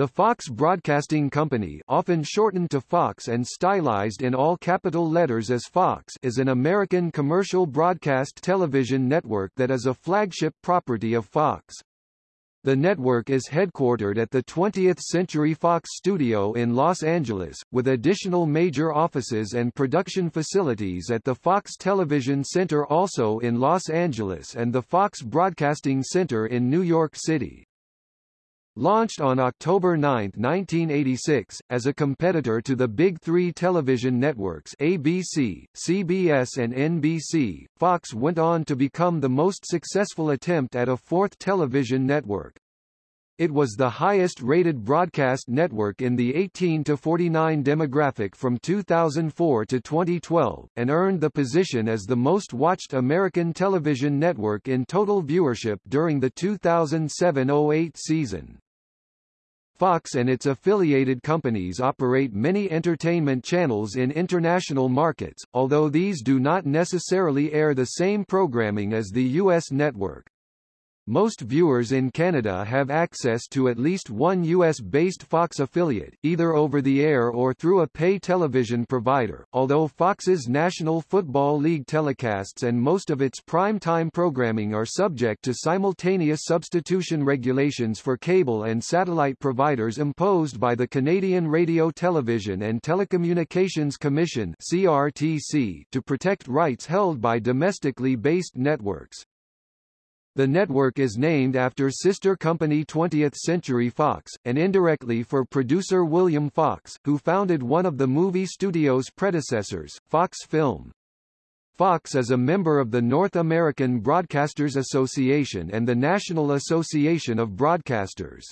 The Fox Broadcasting Company often shortened to Fox and stylized in all capital letters as Fox is an American commercial broadcast television network that is a flagship property of Fox. The network is headquartered at the 20th Century Fox studio in Los Angeles, with additional major offices and production facilities at the Fox Television Center also in Los Angeles and the Fox Broadcasting Center in New York City. Launched on October 9, 1986, as a competitor to the Big Three television networks ABC, CBS and NBC, Fox went on to become the most successful attempt at a fourth television network. It was the highest-rated broadcast network in the 18 to 49 demographic from 2004 to 2012, and earned the position as the most-watched American television network in total viewership during the 2007-08 season. Fox and its affiliated companies operate many entertainment channels in international markets, although these do not necessarily air the same programming as the U.S. network. Most viewers in Canada have access to at least one U.S.-based Fox affiliate, either over the air or through a pay television provider, although Fox's National Football League telecasts and most of its prime-time programming are subject to simultaneous substitution regulations for cable and satellite providers imposed by the Canadian Radio Television and Telecommunications Commission CRTC to protect rights held by domestically based networks. The network is named after sister company 20th Century Fox, and indirectly for producer William Fox, who founded one of the movie studio's predecessors, Fox Film. Fox is a member of the North American Broadcasters Association and the National Association of Broadcasters.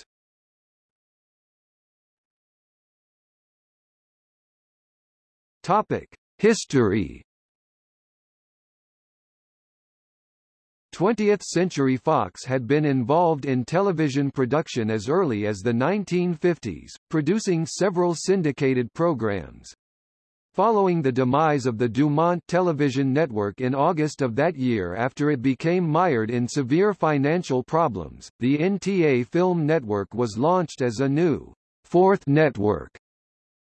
Topic: History 20th Century Fox had been involved in television production as early as the 1950s, producing several syndicated programs. Following the demise of the Dumont television network in August of that year after it became mired in severe financial problems, the NTA Film Network was launched as a new, fourth network.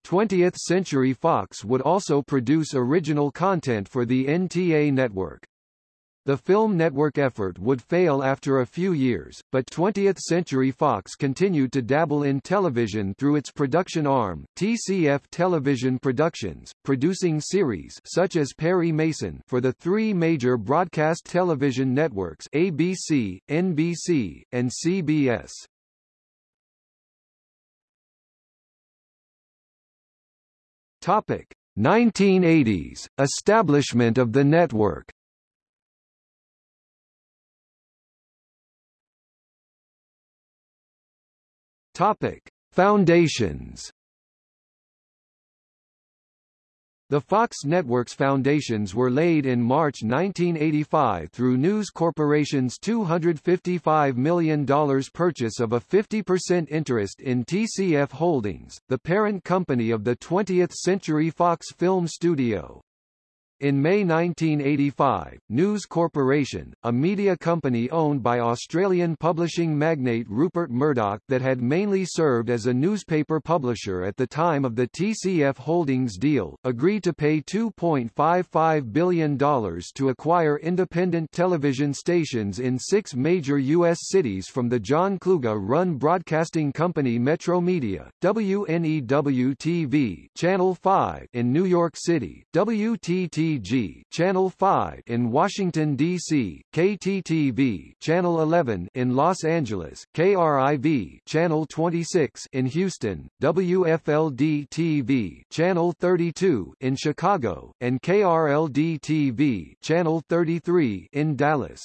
20th Century Fox would also produce original content for the NTA network. The film network effort would fail after a few years, but 20th Century Fox continued to dabble in television through its production arm, TCF Television Productions, producing series such as Perry Mason for the three major broadcast television networks ABC, NBC, and CBS. Topic: 1980s, establishment of the network Topic: Foundations. The Fox Network's foundations were laid in March 1985 through News Corporation's $255 million purchase of a 50% interest in TCF Holdings, the parent company of the 20th Century Fox Film Studio. In May 1985, News Corporation, a media company owned by Australian publishing magnate Rupert Murdoch that had mainly served as a newspaper publisher at the time of the TCF Holdings deal, agreed to pay $2.55 billion to acquire independent television stations in six major U.S. cities from the John Kluge-run broadcasting company Metromedia, WNEW-TV Channel 5 in New York City, WTT KTG Channel 5 in Washington D.C., KTTV Channel 11 in Los Angeles, KRIV Channel 26 in Houston, WFLD-TV Channel 32 in Chicago, and KRLD-TV Channel 33 in Dallas.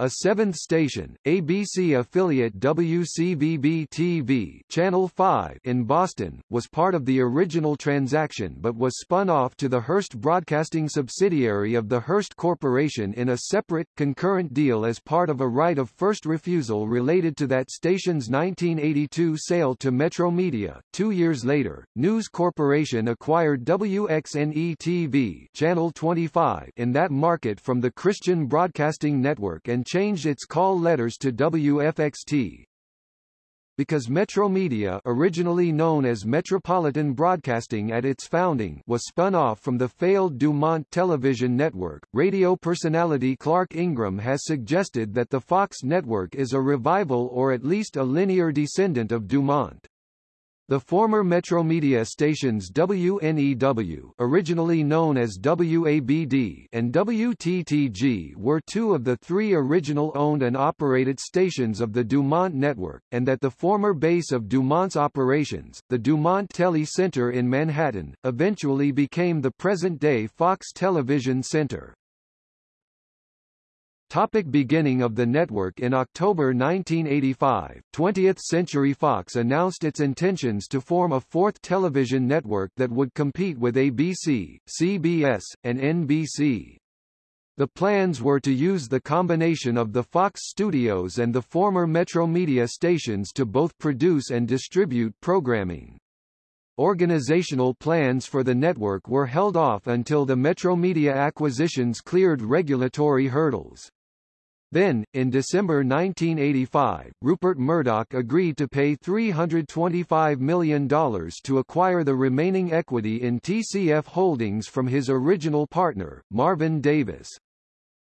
A seventh station, ABC affiliate WCVB-TV Channel 5 in Boston, was part of the original transaction but was spun off to the Hearst Broadcasting subsidiary of the Hearst Corporation in a separate, concurrent deal as part of a right of first refusal related to that station's 1982 sale to Metromedia. Two years later, News Corporation acquired WXNE-TV Channel 25 in that market from the Christian Broadcasting Network and changed its call letters to WFXT. because Metromedia originally known as Metropolitan Broadcasting at its founding was spun off from the failed Dumont television network. Radio personality Clarke Ingram has suggested that the Fox network is a revival or at least a linear descendant of Dumont. The former Metromedia stations WNEW originally known as WABD and WTTG were two of the three original owned and operated stations of the Dumont network, and that the former base of Dumont's operations, the Dumont Tele Center in Manhattan, eventually became the present-day Fox Television Center. Topic beginning of the network In October 1985, 20th Century Fox announced its intentions to form a fourth television network that would compete with ABC, CBS, and NBC. The plans were to use the combination of the Fox studios and the former Metromedia stations to both produce and distribute programming. Organizational plans for the network were held off until the Metromedia acquisitions cleared regulatory hurdles. Then, in December 1985, Rupert Murdoch agreed to pay $325 million to acquire the remaining equity in TCF Holdings from his original partner, Marvin Davis.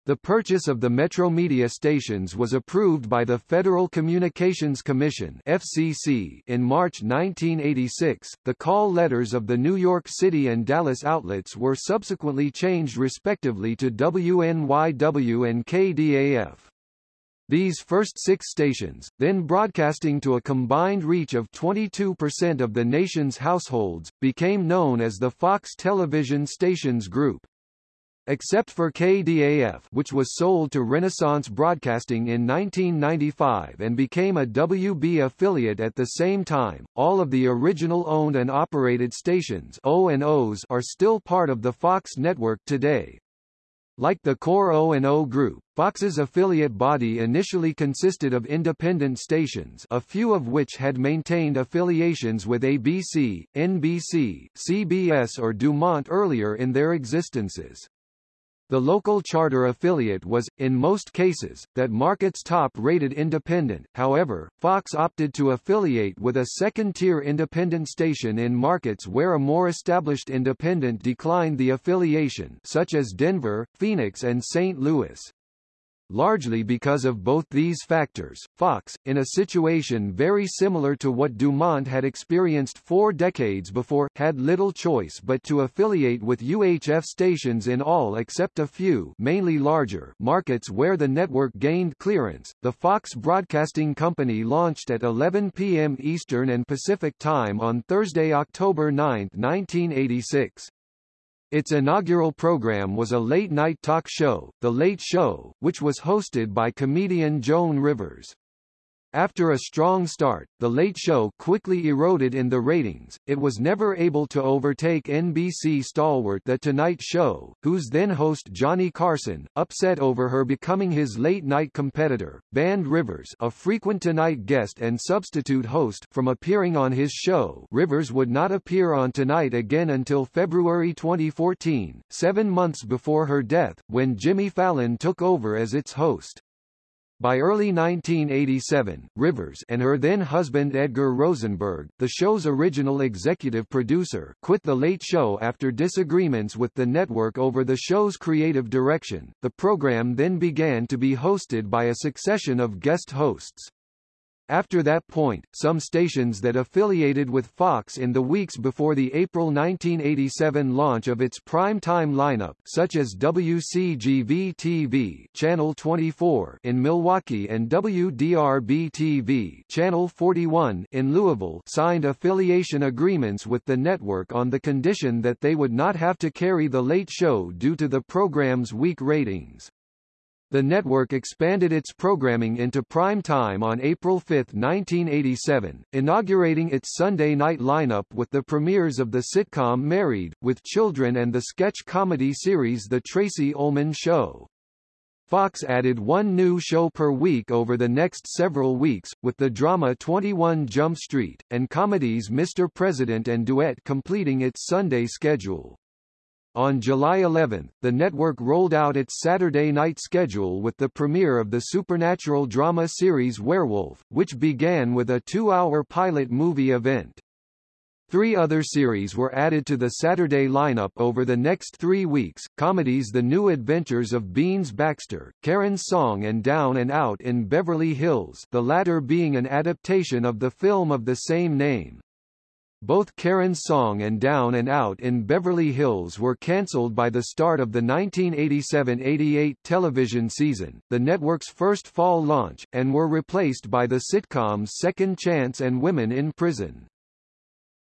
The purchase of the Metromedia stations was approved by the Federal Communications Commission (FCC) in March 1986. The call letters of the New York City and Dallas outlets were subsequently changed respectively to WNYW and KDAF. These first six stations, then broadcasting to a combined reach of 22% of the nation's households, became known as the Fox Television Stations Group. Except for KDAF which was sold to Renaissance Broadcasting in 1995 and became a WB affiliate at the same time, all of the original owned and operated stations O&Os are still part of the Fox network today. Like the core O&O group, Fox's affiliate body initially consisted of independent stations a few of which had maintained affiliations with ABC, NBC, CBS or Dumont earlier in their existences. The local charter affiliate was, in most cases, that market's top-rated independent, however, Fox opted to affiliate with a second-tier independent station in markets where a more established independent declined the affiliation such as Denver, Phoenix and St. Louis. Largely because of both these factors, Fox, in a situation very similar to what Dumont had experienced four decades before, had little choice but to affiliate with UHF stations in all except a few mainly larger markets where the network gained clearance. The Fox Broadcasting Company launched at 11 p.m. Eastern and Pacific Time on Thursday, October 9, 1986. Its inaugural program was a late-night talk show, The Late Show, which was hosted by comedian Joan Rivers. After a strong start, The Late Show quickly eroded in the ratings. It was never able to overtake NBC stalwart The Tonight Show, whose then host Johnny Carson, upset over her becoming his late-night competitor, banned Rivers, a frequent Tonight guest and substitute host, from appearing on his show. Rivers would not appear on Tonight again until February 2014, seven months before her death, when Jimmy Fallon took over as its host. By early 1987, Rivers and her then-husband Edgar Rosenberg, the show's original executive producer, quit The Late Show after disagreements with the network over the show's creative direction. The program then began to be hosted by a succession of guest hosts. After that point, some stations that affiliated with Fox in the weeks before the April 1987 launch of its prime-time lineup such as WCGV-TV Channel 24 in Milwaukee and WDRB-TV Channel 41 in Louisville signed affiliation agreements with the network on the condition that they would not have to carry The Late Show due to the program's weak ratings. The network expanded its programming into prime time on April 5, 1987, inaugurating its Sunday night lineup with the premieres of the sitcom Married, with Children and the sketch comedy series The Tracey Ullman Show. Fox added one new show per week over the next several weeks, with the drama 21 Jump Street, and comedies Mr. President and Duet completing its Sunday schedule. On July 11, the network rolled out its Saturday night schedule with the premiere of the supernatural drama series Werewolf, which began with a two-hour pilot movie event. Three other series were added to the Saturday lineup over the next three weeks, comedies The New Adventures of Beans Baxter, Karen's Song and Down and Out in Beverly Hills the latter being an adaptation of the film of the same name. Both Karen's Song and Down and Out in Beverly Hills were cancelled by the start of the 1987-88 television season, the network's first fall launch, and were replaced by the sitcoms Second Chance and Women in Prison.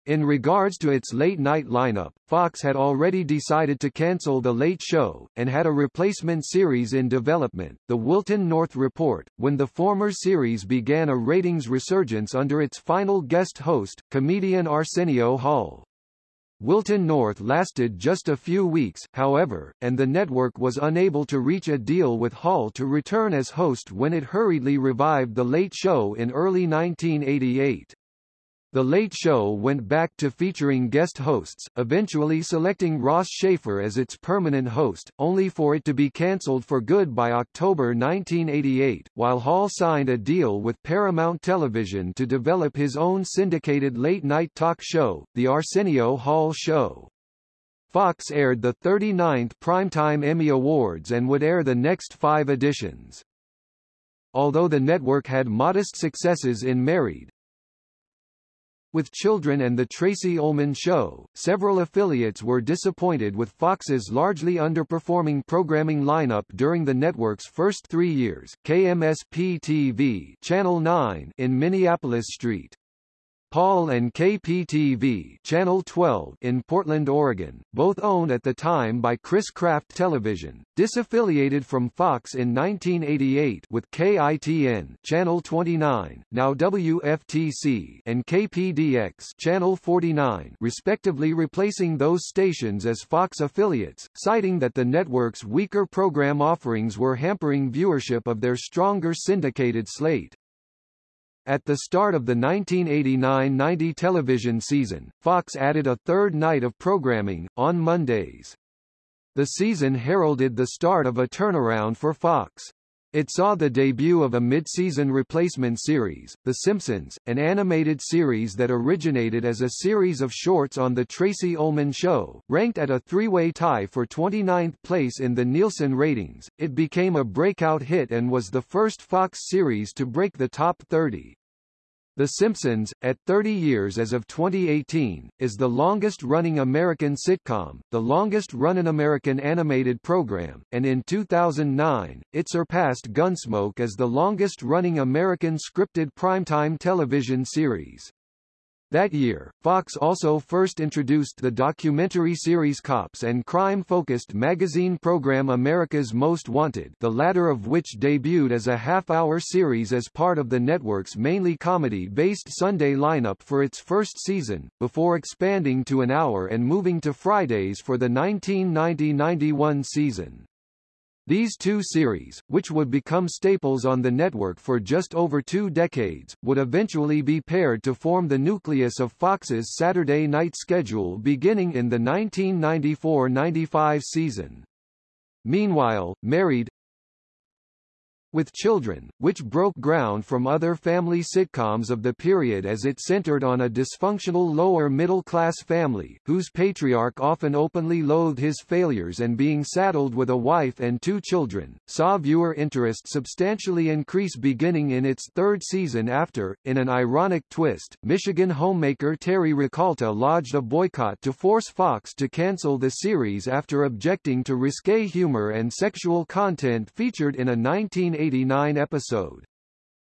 In regards to its late-night lineup, Fox had already decided to cancel The Late Show, and had a replacement series in development, The Wilton North Report, when the former series began a ratings resurgence under its final guest host, comedian Arsenio Hall. Wilton North lasted just a few weeks, however, and the network was unable to reach a deal with Hall to return as host when it hurriedly revived The Late Show in early 1988. The Late Show went back to featuring guest hosts, eventually selecting Ross Shafer as its permanent host, only for it to be cancelled for good by October 1988, while Hall signed a deal with Paramount Television to develop his own syndicated late-night talk show, The Arsenio Hall Show. Fox aired the 39th Primetime Emmy Awards and would air the next five editions. Although the network had modest successes in Married, with Children and The Tracey Ullman Show, several affiliates were disappointed with Fox's largely underperforming programming lineup during the network's first three years. KMSP-TV Channel 9 in Minneapolis St. Paul and KPTV Channel 12 in Portland, Oregon, both owned at the time by Chris Craft Television, disaffiliated from Fox in 1988 with KITN Channel 29, now WFTC and KPDX Channel 49 respectively replacing those stations as Fox affiliates, citing that the network's weaker program offerings were hampering viewership of their stronger syndicated slate. At the start of the 1989-90 television season, Fox added a third night of programming, on Mondays. The season heralded the start of a turnaround for Fox. It saw the debut of a mid-season replacement series, The Simpsons, an animated series that originated as a series of shorts on The Tracey Ullman Show. Ranked at a three-way tie for 29th place in the Nielsen ratings, it became a breakout hit and was the first Fox series to break the top 30. The Simpsons, at 30 years as of 2018, is the longest-running American sitcom, the longest-running American animated program, and in 2009, it surpassed Gunsmoke as the longest-running American scripted primetime television series. That year, Fox also first introduced the documentary series Cops and crime-focused magazine program America's Most Wanted the latter of which debuted as a half-hour series as part of the network's mainly comedy-based Sunday lineup for its first season, before expanding to an hour and moving to Fridays for the 1990-91 season. These two series, which would become staples on the network for just over two decades, would eventually be paired to form the nucleus of Fox's Saturday night schedule beginning in the 1994-95 season. Meanwhile, Married, with Children, which broke ground from other family sitcoms of the period as it centered on a dysfunctional lower-middle-class family, whose patriarch often openly loathed his failures and being saddled with a wife and two children, saw viewer interest substantially increase beginning in its third season after, in an ironic twist, Michigan homemaker Terry Rakolta lodged a boycott to force Fox to cancel the series after objecting to risque humor and sexual content featured in a 19 1989 episode.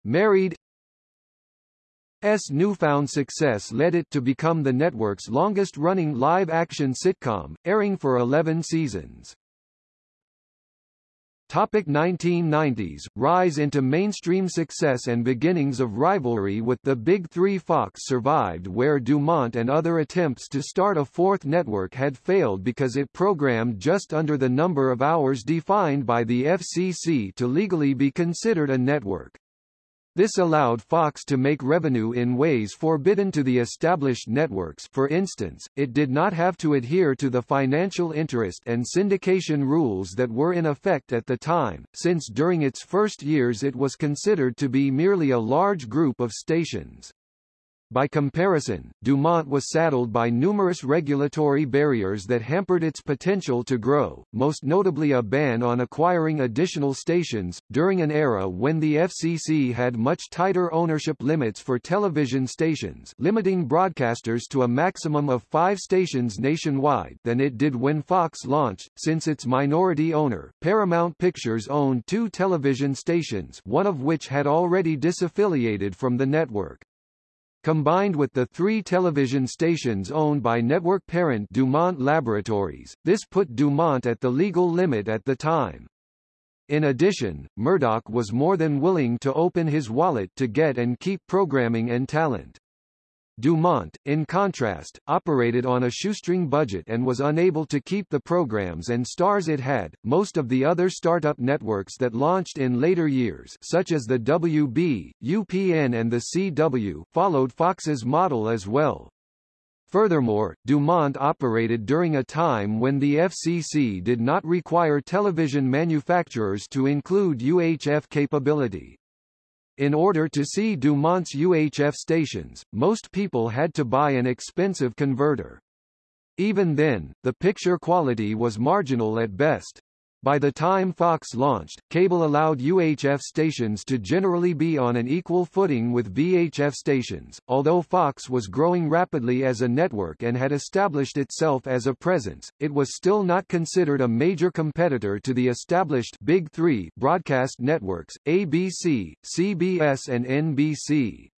Married S newfound success led it to become the network's longest-running live-action sitcom, airing for 11 seasons. Topic 1990s, rise into mainstream success and beginnings of rivalry with the Big Three Fox survived where Dumont and other attempts to start a fourth network had failed because it programmed just under the number of hours defined by the FCC to legally be considered a network. This allowed Fox to make revenue in ways forbidden to the established networks for instance, it did not have to adhere to the financial interest and syndication rules that were in effect at the time, since during its first years it was considered to be merely a large group of stations. By comparison, Dumont was saddled by numerous regulatory barriers that hampered its potential to grow, most notably a ban on acquiring additional stations, during an era when the FCC had much tighter ownership limits for television stations limiting broadcasters to a maximum of five stations nationwide than it did when Fox launched, since its minority owner, Paramount Pictures owned two television stations one of which had already disaffiliated from the network. Combined with the three television stations owned by network parent Dumont Laboratories, this put Dumont at the legal limit at the time. In addition, Murdoch was more than willing to open his wallet to get and keep programming and talent. Dumont, in contrast, operated on a shoestring budget and was unable to keep the programs and stars it had. Most of the other startup networks that launched in later years, such as the WB, UPN and the CW, followed Fox's model as well. Furthermore, Dumont operated during a time when the FCC did not require television manufacturers to include UHF capability. In order to see Dumont's UHF stations, most people had to buy an expensive converter. Even then, the picture quality was marginal at best. By the time Fox launched, cable allowed UHF stations to generally be on an equal footing with VHF stations, although Fox was growing rapidly as a network and had established itself as a presence, it was still not considered a major competitor to the established Big Three broadcast networks, ABC, CBS and NBC.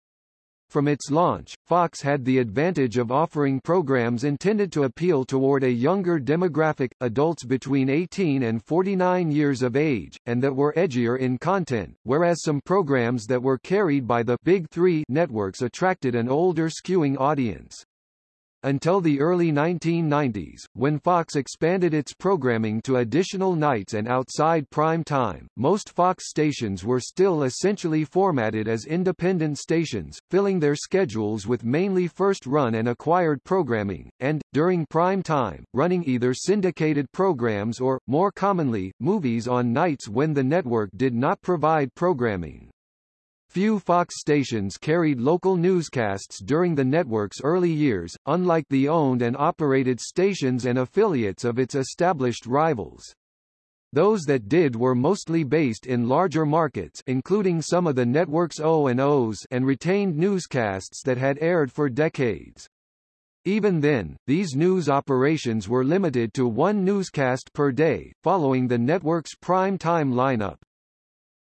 From its launch, Fox had the advantage of offering programs intended to appeal toward a younger demographic, adults between 18 and 49 years of age, and that were edgier in content, whereas some programs that were carried by the Big Three networks attracted an older skewing audience. Until the early 1990s, when Fox expanded its programming to additional nights and outside prime time, most Fox stations were still essentially formatted as independent stations, filling their schedules with mainly first-run and acquired programming, and, during prime time, running either syndicated programs or, more commonly, movies on nights when the network did not provide programming. Few Fox stations carried local newscasts during the network's early years, unlike the owned and operated stations and affiliates of its established rivals. Those that did were mostly based in larger markets including some of the network's O&Os and retained newscasts that had aired for decades. Even then, these news operations were limited to one newscast per day, following the network's prime time lineup.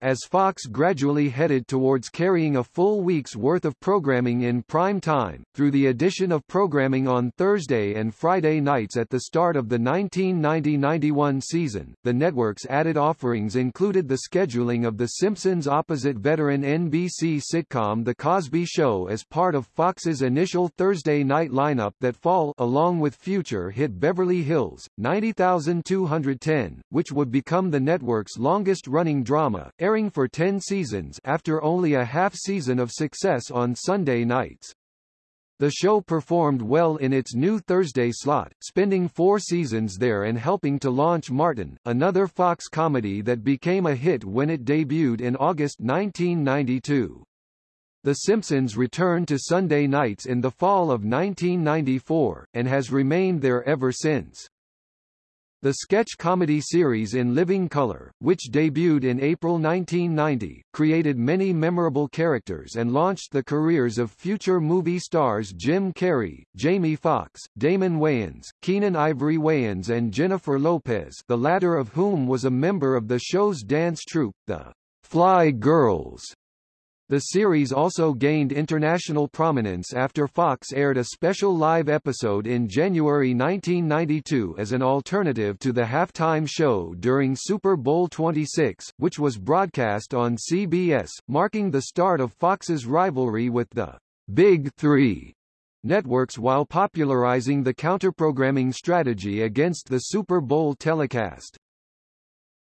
As Fox gradually headed towards carrying a full week's worth of programming in prime time, through the addition of programming on Thursday and Friday nights at the start of the 1990-91 season, the network's added offerings included the scheduling of The Simpsons opposite veteran NBC sitcom The Cosby Show as part of Fox's initial Thursday night lineup that fall along with future hit Beverly Hills, 90210, which would become the network's longest-running drama, airing for 10 seasons after only a half season of success on Sunday nights. The show performed well in its new Thursday slot, spending four seasons there and helping to launch Martin, another Fox comedy that became a hit when it debuted in August 1992. The Simpsons returned to Sunday nights in the fall of 1994, and has remained there ever since. The sketch comedy series In Living Color, which debuted in April 1990, created many memorable characters and launched the careers of future movie stars Jim Carrey, Jamie Foxx, Damon Wayans, Keenen Ivory Wayans and Jennifer Lopez the latter of whom was a member of the show's dance troupe, the Fly Girls. The series also gained international prominence after Fox aired a special live episode in January 1992 as an alternative to the halftime show during Super Bowl 26, which was broadcast on CBS, marking the start of Fox's rivalry with the Big Three networks while popularizing the counterprogramming strategy against the Super Bowl telecast.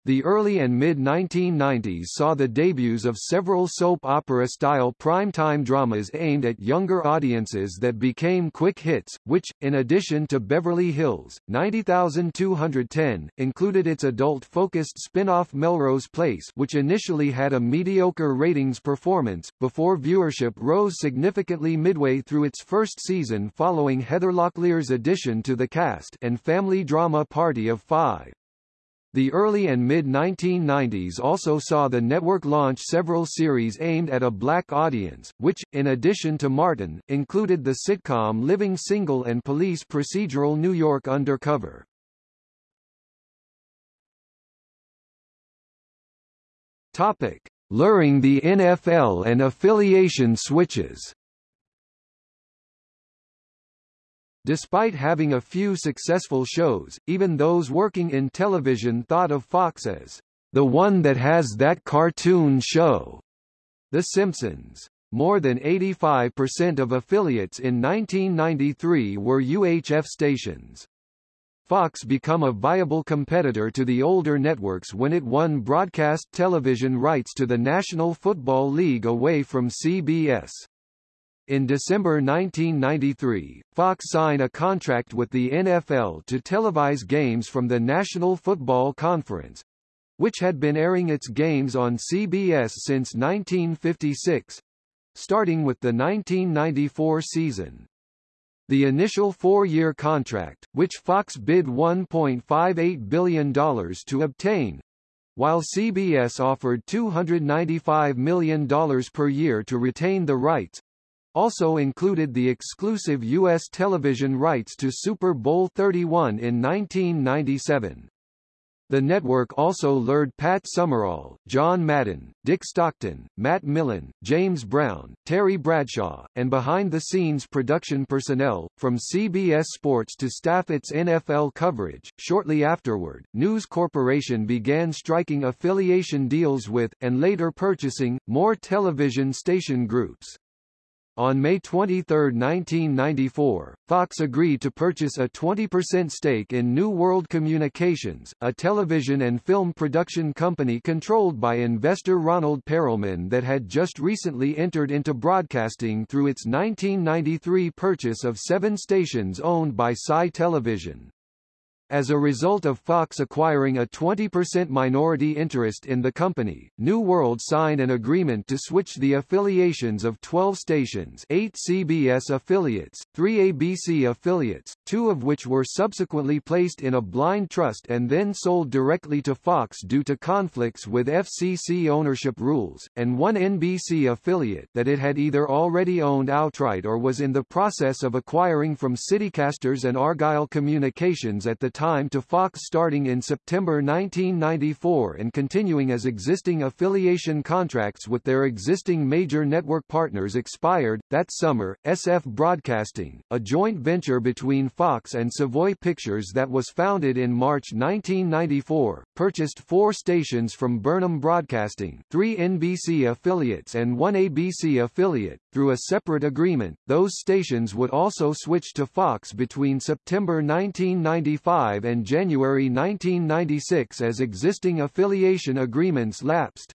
The early and mid-1990s saw the debuts of several soap opera-style primetime dramas aimed at younger audiences that became quick hits, which, in addition to Beverly Hills, 90210, included its adult-focused spin-off Melrose Place which initially had a mediocre ratings performance, before viewership rose significantly midway through its first season following Heather Locklear's addition to the cast and family drama Party of Five. The early and mid-1990s also saw the network launch several series aimed at a black audience, which, in addition to Martin, included the sitcom Living Single and police procedural New York Undercover. Topic. Luring the NFL and affiliation switches Despite having a few successful shows, even those working in television thought of Fox as the one that has that cartoon show. The Simpsons. More than 85% of affiliates in 1993 were UHF stations. Fox become a viable competitor to the older networks when it won broadcast television rights to the National Football League away from CBS. In December 1993, Fox signed a contract with the NFL to televise games from the National Football Conference, which had been airing its games on CBS since 1956, starting with the 1994 season. The initial four-year contract, which Fox bid $1.58 billion to obtain, while CBS offered $295 million per year to retain the rights, also included the exclusive U.S. television rights to Super Bowl 31 in 1997. The network also lured Pat Summerall, John Madden, Dick Stockton, Matt Millen, James Brown, Terry Bradshaw, and behind-the-scenes production personnel, from CBS Sports to staff its NFL coverage. Shortly afterward, News Corporation began striking affiliation deals with, and later purchasing, more television station groups. On May 23, 1994, Fox agreed to purchase a 20% stake in New World Communications, a television and film production company controlled by investor Ronald Perelman that had just recently entered into broadcasting through its 1993 purchase of seven stations owned by Sci Television. As a result of Fox acquiring a 20% minority interest in the company, New World signed an agreement to switch the affiliations of 12 stations 8 CBS affiliates, 3 ABC affiliates, two of which were subsequently placed in a blind trust and then sold directly to Fox due to conflicts with FCC ownership rules, and one NBC affiliate that it had either already owned outright or was in the process of acquiring from Citicasters and Argyle Communications at the time to Fox starting in September 1994 and continuing as existing affiliation contracts with their existing major network partners expired. That summer, SF Broadcasting, a joint venture between Fox and Savoy Pictures that was founded in March 1994, purchased four stations from Burnham Broadcasting, three NBC affiliates and one ABC affiliate. Through a separate agreement, those stations would also switch to Fox between September 1995 and January 1996 as existing affiliation agreements lapsed.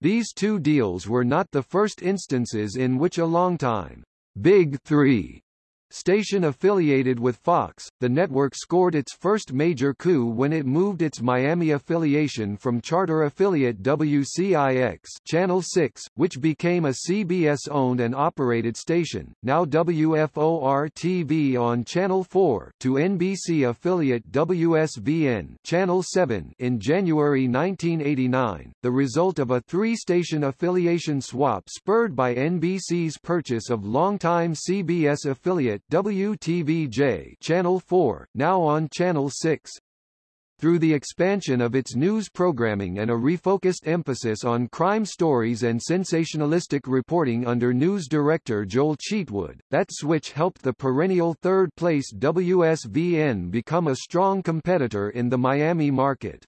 These two deals were not the first instances in which a long-time Big Three Station affiliated with Fox, the network scored its first major coup when it moved its Miami affiliation from charter affiliate WCIX Channel 6, which became a CBS-owned and operated station, now WFOR-TV on Channel 4, to NBC affiliate WSVN Channel 7 in January 1989, the result of a three-station affiliation swap spurred by NBC's purchase of longtime CBS affiliate WTVJ Channel 4, now on Channel 6. Through the expansion of its news programming and a refocused emphasis on crime stories and sensationalistic reporting under news director Joel Cheatwood, that switch helped the perennial third-place WSVN become a strong competitor in the Miami market.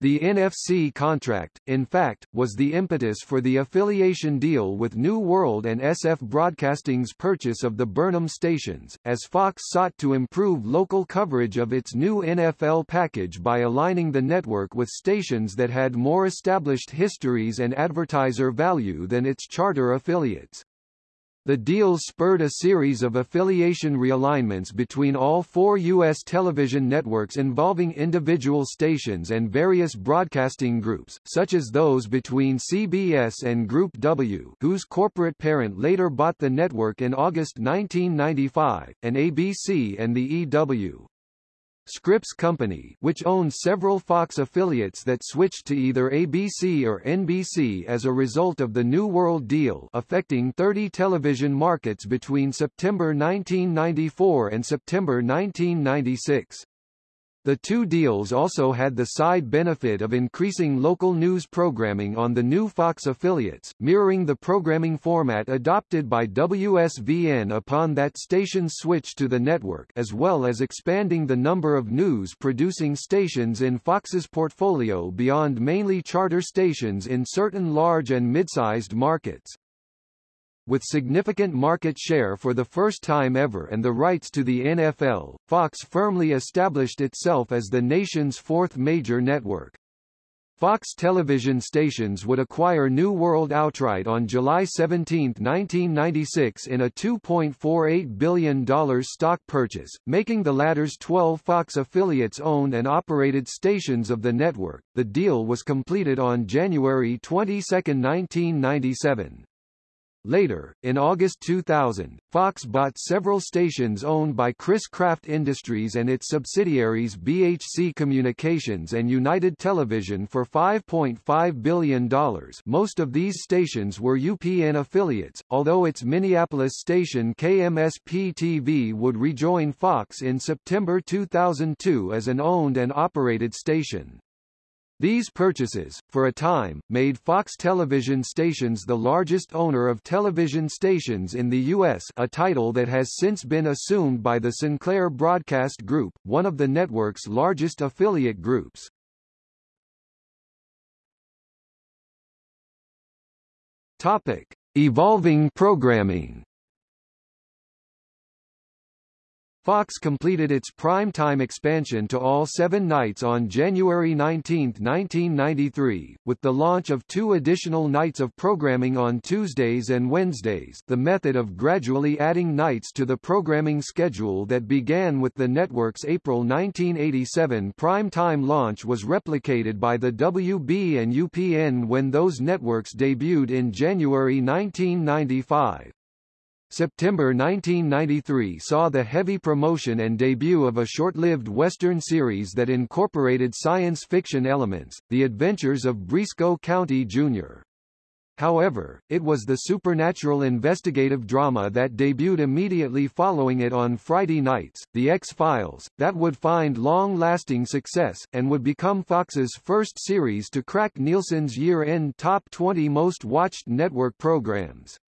The NFC contract, in fact, was the impetus for the affiliation deal with New World and SF Broadcasting's purchase of the Burnham stations, as Fox sought to improve local coverage of its new NFL package by aligning the network with stations that had more established histories and advertiser value than its charter affiliates. The deal spurred a series of affiliation realignments between all four U.S. television networks involving individual stations and various broadcasting groups, such as those between CBS and Group W whose corporate parent later bought the network in August 1995, and ABC and the EW. Scripps Company which owns several Fox affiliates that switched to either ABC or NBC as a result of the New World deal affecting 30 television markets between September 1994 and September 1996. The two deals also had the side benefit of increasing local news programming on the new Fox affiliates, mirroring the programming format adopted by WSVN upon that station's switch to the network as well as expanding the number of news-producing stations in Fox's portfolio beyond mainly charter stations in certain large and mid-sized markets with significant market share for the first time ever and the rights to the NFL, Fox firmly established itself as the nation's fourth major network. Fox television stations would acquire New World outright on July 17, 1996 in a $2.48 billion stock purchase, making the latter's 12 Fox affiliates owned and operated stations of the network. The deal was completed on January 22, 1997. Later, in August 2000, Fox bought several stations owned by Chris-Craft Industries and its subsidiaries BHC Communications and United Television for $5.5 billion most of these stations were UPN affiliates, although its Minneapolis station KMSP-TV would rejoin Fox in September 2002 as an owned and operated station. These purchases, for a time, made Fox television stations the largest owner of television stations in the U.S. a title that has since been assumed by the Sinclair Broadcast Group, one of the network's largest affiliate groups. Topic. Evolving programming Fox completed its prime-time expansion to all seven nights on January 19, 1993, with the launch of two additional nights of programming on Tuesdays and Wednesdays the method of gradually adding nights to the programming schedule that began with the network's April 1987 prime-time launch was replicated by the WB and UPN when those networks debuted in January 1995. September 1993 saw the heavy promotion and debut of a short-lived Western series that incorporated science fiction elements, The Adventures of Brisco County Jr. However, it was the supernatural investigative drama that debuted immediately following it on Friday nights, The X-Files, that would find long-lasting success, and would become Fox's first series to crack Nielsen's year-end top 20 most-watched network programs.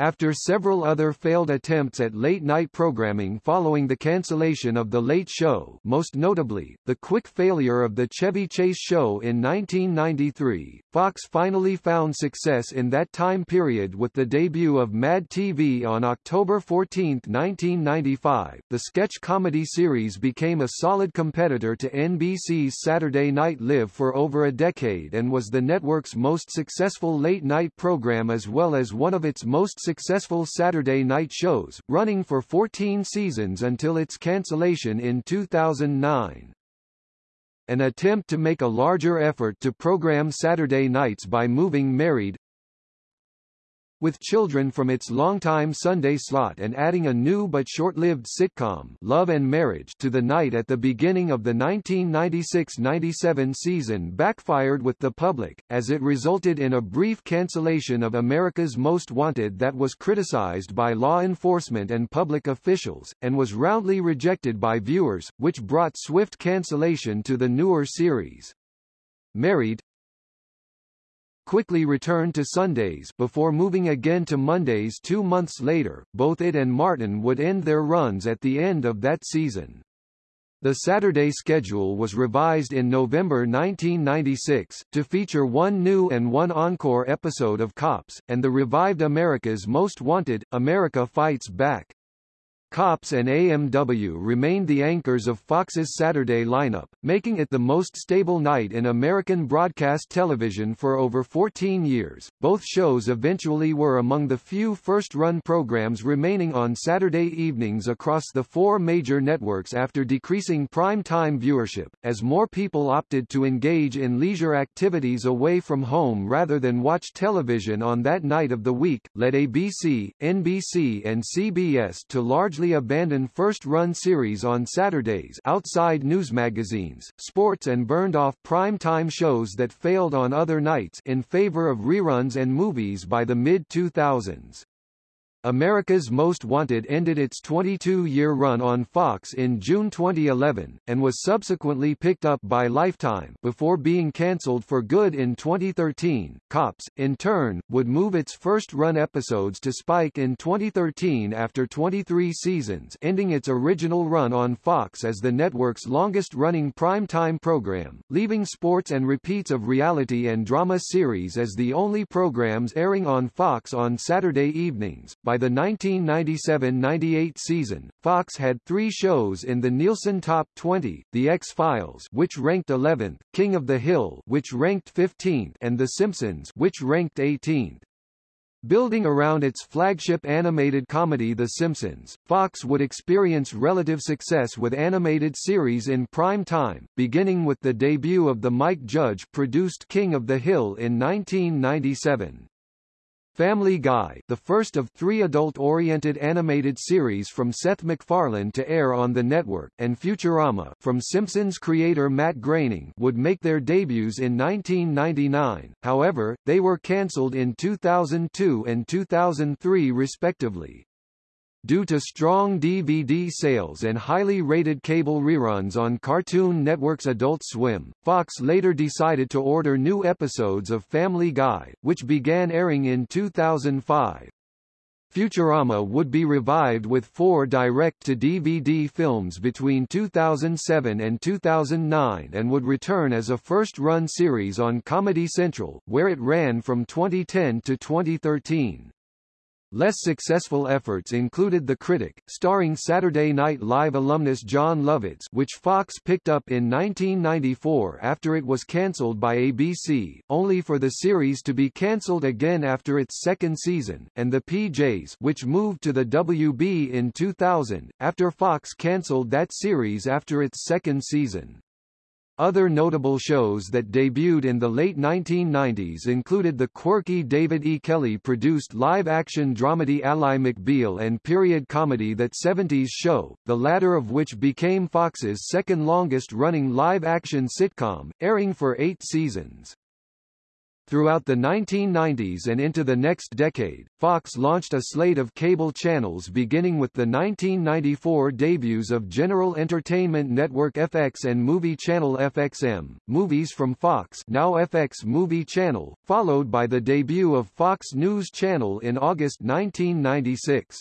After several other failed attempts at late-night programming following the cancellation of The Late Show most notably, the quick failure of The Chevy Chase Show in 1993, Fox finally found success in that time period with the debut of Mad TV on October 14, 1995. The sketch comedy series became a solid competitor to NBC's Saturday Night Live for over a decade and was the network's most successful late-night program as well as one of its most successful Saturday night shows, running for 14 seasons until its cancellation in 2009 an attempt to make a larger effort to program Saturday nights by moving Married, with children from its longtime Sunday slot and adding a new but short-lived sitcom Love and Marriage to the night at the beginning of the 1996-97 season backfired with the public, as it resulted in a brief cancellation of America's Most Wanted that was criticized by law enforcement and public officials, and was roundly rejected by viewers, which brought swift cancellation to the newer series. Married, quickly returned to Sundays before moving again to Mondays two months later. Both it and Martin would end their runs at the end of that season. The Saturday schedule was revised in November 1996, to feature one new and one encore episode of Cops, and the revived America's Most Wanted, America Fights Back. Cops and AMW remained the anchors of Fox's Saturday lineup, making it the most stable night in American broadcast television for over 14 years. Both shows eventually were among the few first-run programs remaining on Saturday evenings across the four major networks after decreasing prime-time viewership, as more people opted to engage in leisure activities away from home rather than watch television on that night of the week, led ABC, NBC and CBS to largely largely first-run series on Saturdays outside news magazines, sports and burned off prime-time shows that failed on other nights in favor of reruns and movies by the mid-2000s. America's Most Wanted ended its 22-year run on Fox in June 2011, and was subsequently picked up by Lifetime before being cancelled for good in 2013. Cops, in turn, would move its first-run episodes to Spike in 2013 after 23 seasons ending its original run on Fox as the network's longest-running prime-time program, leaving sports and repeats of reality and drama series as the only programs airing on Fox on Saturday evenings. By the 1997-98 season, Fox had three shows in the Nielsen Top 20, The X-Files which ranked 11th, King of the Hill which ranked 15th and The Simpsons which ranked 18th. Building around its flagship animated comedy The Simpsons, Fox would experience relative success with animated series in prime time, beginning with the debut of the Mike Judge-produced King of the Hill in 1997. Family Guy the first of three adult-oriented animated series from Seth MacFarlane to air on the network, and Futurama from Simpsons creator Matt Groening would make their debuts in 1999, however, they were cancelled in 2002 and 2003 respectively. Due to strong DVD sales and highly rated cable reruns on Cartoon Network's Adult Swim, Fox later decided to order new episodes of Family Guy, which began airing in 2005. Futurama would be revived with four direct-to-DVD films between 2007 and 2009 and would return as a first-run series on Comedy Central, where it ran from 2010 to 2013. Less successful efforts included The Critic, starring Saturday Night Live alumnus Jon Lovitz which Fox picked up in 1994 after it was cancelled by ABC, only for the series to be cancelled again after its second season, and The PJs which moved to the WB in 2000, after Fox cancelled that series after its second season. Other notable shows that debuted in the late 1990s included the quirky David E. Kelley-produced live-action dramedy Ally McBeal and period comedy That 70s Show, the latter of which became Fox's second longest-running live-action sitcom, airing for eight seasons. Throughout the 1990s and into the next decade, Fox launched a slate of cable channels beginning with the 1994 debuts of General Entertainment Network FX and Movie Channel FXM, movies from Fox now FX Movie Channel, followed by the debut of Fox News Channel in August 1996.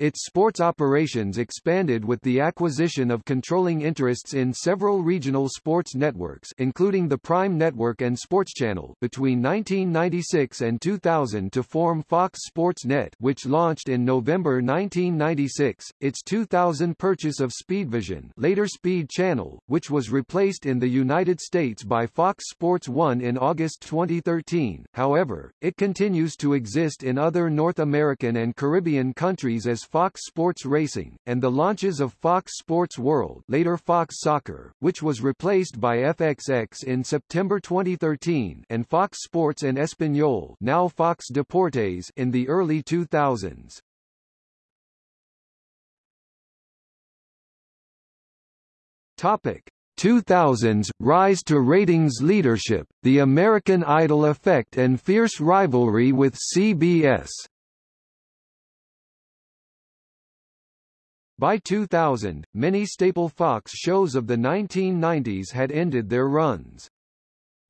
Its sports operations expanded with the acquisition of controlling interests in several regional sports networks including the Prime Network and Sports Channel between 1996 and 2000 to form Fox Sports Net which launched in November 1996, its 2000 purchase of Speedvision later Speed Channel, which was replaced in the United States by Fox Sports 1 in August 2013, however, it continues to exist in other North American and Caribbean countries as Fox Sports Racing, and the launches of Fox Sports World later Fox Soccer, which was replaced by FXX in September 2013 and Fox Sports and Espanol now Fox Deportes in the early 2000s. Topic 2000s rise to ratings leadership, The American Idol effect and fierce rivalry with CBS. By 2000, many staple Fox shows of the 1990s had ended their runs.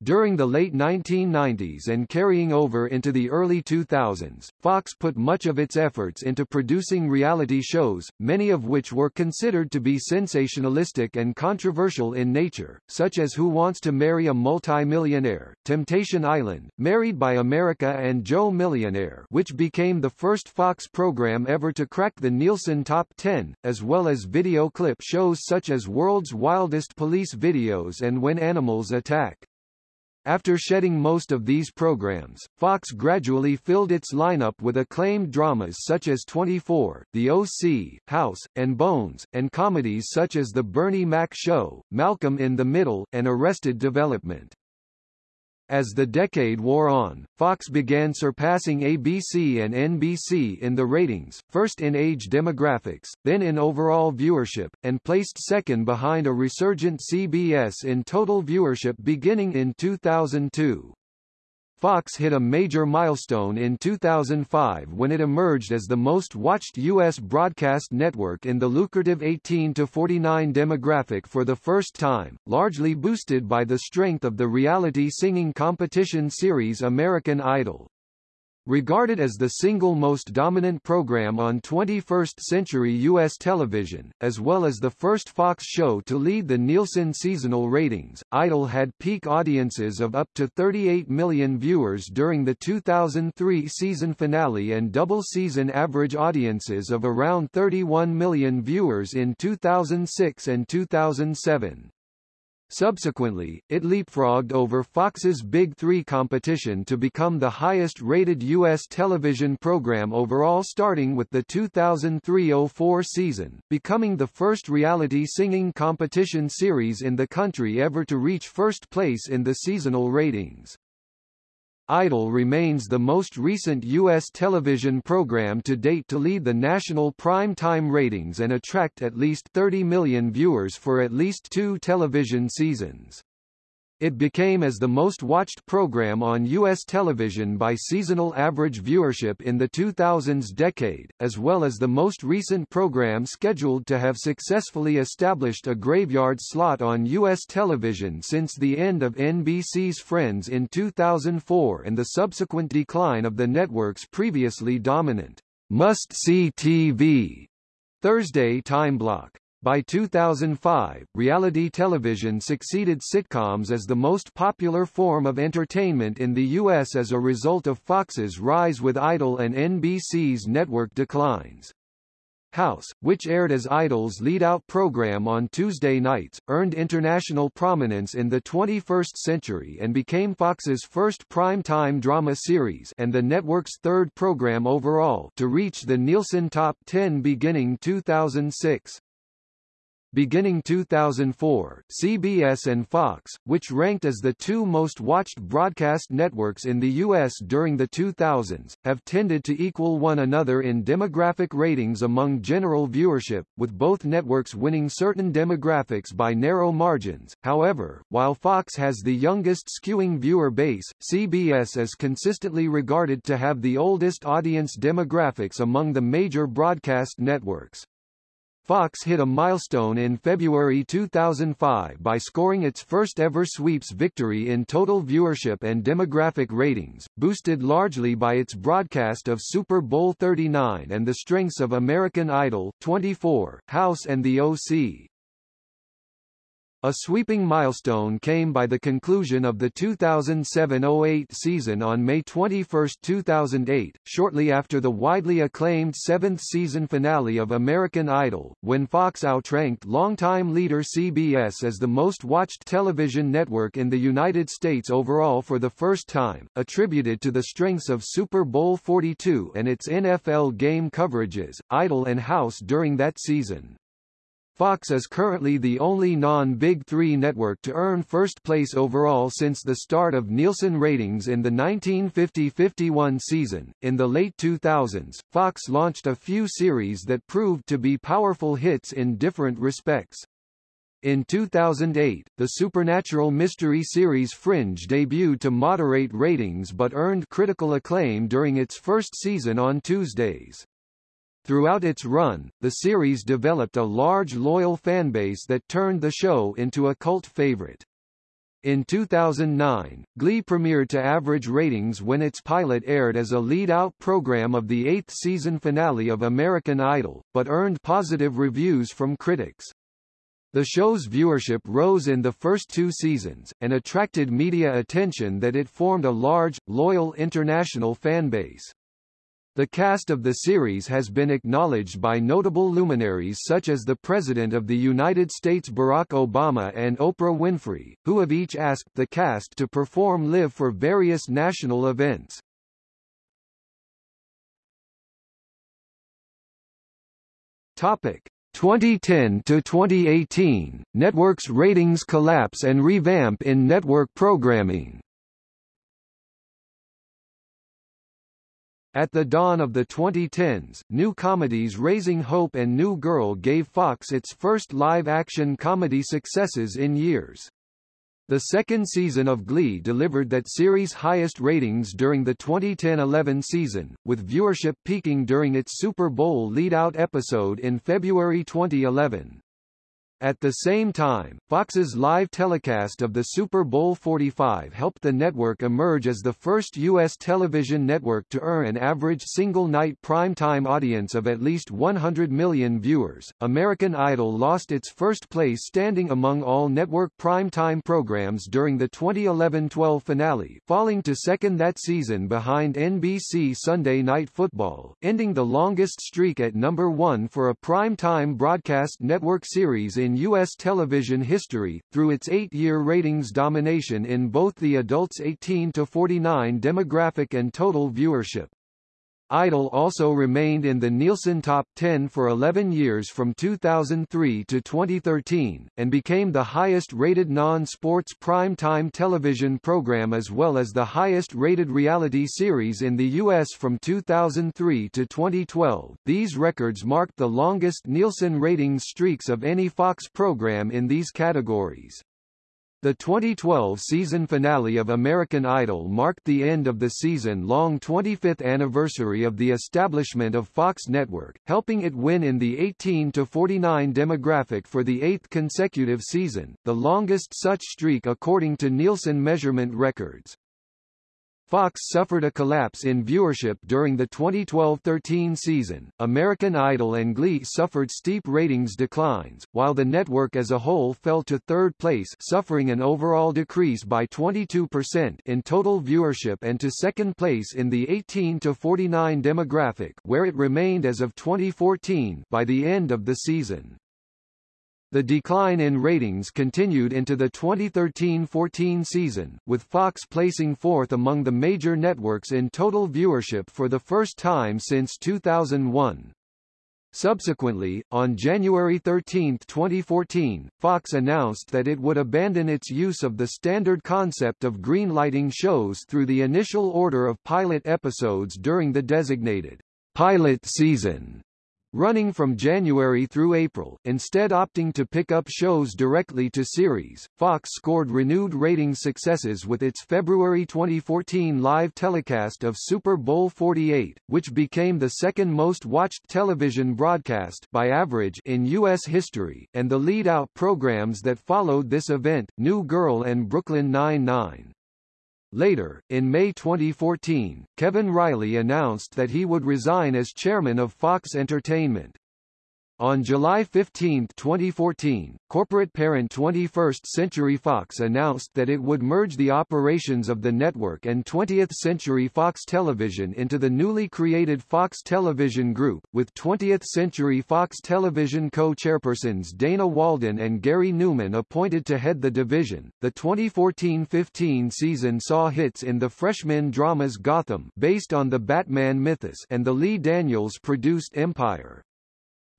During the late 1990s and carrying over into the early 2000s, Fox put much of its efforts into producing reality shows, many of which were considered to be sensationalistic and controversial in nature, such as Who Wants to Marry a Multi-Millionaire, Temptation Island, Married by America and Joe Millionaire which became the first Fox program ever to crack the Nielsen Top 10, as well as video clip shows such as World's Wildest Police Videos and When Animals Attack. After shedding most of these programs, Fox gradually filled its lineup with acclaimed dramas such as 24, The O.C., House, and Bones, and comedies such as The Bernie Mac Show, Malcolm in the Middle, and Arrested Development. As the decade wore on, Fox began surpassing ABC and NBC in the ratings, first in age demographics, then in overall viewership, and placed second behind a resurgent CBS in total viewership beginning in 2002. Fox hit a major milestone in 2005 when it emerged as the most watched U.S. broadcast network in the lucrative 18 to 49 demographic for the first time, largely boosted by the strength of the reality singing competition series American Idol. Regarded as the single most dominant program on 21st-century U.S. television, as well as the first Fox show to lead the Nielsen seasonal ratings, Idol had peak audiences of up to 38 million viewers during the 2003 season finale and double-season average audiences of around 31 million viewers in 2006 and 2007. Subsequently, it leapfrogged over Fox's Big Three competition to become the highest-rated U.S. television program overall starting with the 2003-04 season, becoming the first reality singing competition series in the country ever to reach first place in the seasonal ratings. Idol remains the most recent U.S. television program to date to lead the national prime-time ratings and attract at least 30 million viewers for at least two television seasons. It became as the most watched program on U.S. television by seasonal average viewership in the 2000s decade, as well as the most recent program scheduled to have successfully established a graveyard slot on U.S. television since the end of NBC's Friends in 2004 and the subsequent decline of the network's previously dominant must-see TV Thursday time block. By 2005, reality television succeeded sitcoms as the most popular form of entertainment in the U.S. as a result of Fox's rise with Idol and NBC's network declines. House, which aired as Idol's lead-out program on Tuesday nights, earned international prominence in the 21st century and became Fox's first prime-time drama series and the network's third program overall to reach the Nielsen Top 10 beginning 2006. Beginning 2004, CBS and Fox, which ranked as the two most watched broadcast networks in the U.S. during the 2000s, have tended to equal one another in demographic ratings among general viewership, with both networks winning certain demographics by narrow margins. However, while Fox has the youngest skewing viewer base, CBS is consistently regarded to have the oldest audience demographics among the major broadcast networks. Fox hit a milestone in February 2005 by scoring its first-ever sweeps victory in total viewership and demographic ratings, boosted largely by its broadcast of Super Bowl 39 and the strengths of American Idol, 24, House and The O.C. A sweeping milestone came by the conclusion of the 2007-08 season on May 21, 2008, shortly after the widely acclaimed seventh season finale of American Idol, when Fox outranked longtime leader CBS as the most watched television network in the United States overall for the first time, attributed to the strengths of Super Bowl 42 and its NFL game coverages, Idol and House during that season. Fox is currently the only non-Big Three network to earn first place overall since the start of Nielsen ratings in the 1950-51 season. In the late 2000s, Fox launched a few series that proved to be powerful hits in different respects. In 2008, the supernatural mystery series Fringe debuted to moderate ratings but earned critical acclaim during its first season on Tuesdays. Throughout its run, the series developed a large loyal fanbase that turned the show into a cult favorite. In 2009, Glee premiered to average ratings when its pilot aired as a lead-out program of the eighth season finale of American Idol, but earned positive reviews from critics. The show's viewership rose in the first two seasons, and attracted media attention that it formed a large, loyal international fanbase. The cast of the series has been acknowledged by notable luminaries such as the President of the United States Barack Obama and Oprah Winfrey, who have each asked the cast to perform live for various national events. Topic. 2010 to 2018 Networks ratings collapse and revamp in network programming At the dawn of the 2010s, new comedies Raising Hope and New Girl gave Fox its first live-action comedy successes in years. The second season of Glee delivered that series' highest ratings during the 2010-11 season, with viewership peaking during its Super Bowl lead-out episode in February 2011. At the same time, Fox's live telecast of the Super Bowl 45 helped the network emerge as the first U.S. television network to earn an average single-night primetime audience of at least 100 million viewers. American Idol lost its first place standing among all network primetime programs during the 2011-12 finale, falling to second that season behind NBC Sunday Night Football, ending the longest streak at number one for a primetime broadcast network series in in U.S. television history, through its eight-year ratings domination in both the adults 18 to 49 demographic and total viewership. Idol also remained in the Nielsen Top 10 for 11 years from 2003 to 2013, and became the highest-rated non-sports prime-time television program as well as the highest-rated reality series in the U.S. from 2003 to 2012. These records marked the longest Nielsen ratings streaks of any Fox program in these categories. The 2012 season finale of American Idol marked the end of the season-long 25th anniversary of the establishment of Fox Network, helping it win in the 18 to 49 demographic for the eighth consecutive season, the longest such streak according to Nielsen measurement records. Fox suffered a collapse in viewership during the 2012-13 season. American Idol and Glee suffered steep ratings declines, while the network as a whole fell to third place, suffering an overall decrease by 22% in total viewership and to second place in the 18-49 demographic, where it remained as of 2014 by the end of the season. The decline in ratings continued into the 2013-14 season, with Fox placing fourth among the major networks in total viewership for the first time since 2001. Subsequently, on January 13, 2014, Fox announced that it would abandon its use of the standard concept of greenlighting shows through the initial order of pilot episodes during the designated pilot season running from January through April, instead opting to pick up shows directly to series. Fox scored renewed ratings successes with its February 2014 live telecast of Super Bowl 48, which became the second most watched television broadcast by average in U.S. history, and the lead-out programs that followed this event, New Girl and Brooklyn Nine-Nine. Later, in May 2014, Kevin Reilly announced that he would resign as chairman of Fox Entertainment. On July 15, 2014, corporate parent 21st Century Fox announced that it would merge the operations of the network and 20th Century Fox Television into the newly created Fox Television Group, with 20th Century Fox Television co-chairpersons Dana Walden and Gary Newman appointed to head the division. The 2014-15 season saw hits in the freshman dramas Gotham, based on the Batman mythos, and the Lee Daniels produced Empire.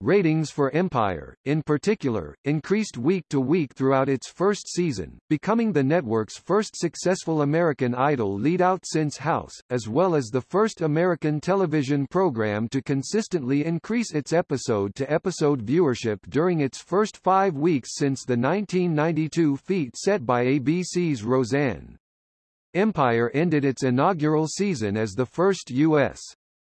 Ratings for Empire, in particular, increased week to week throughout its first season, becoming the network's first successful American Idol lead-out since House, as well as the first American television program to consistently increase its episode-to-episode -episode viewership during its first five weeks since the 1992 feat set by ABC's Roseanne. Empire ended its inaugural season as the first U.S.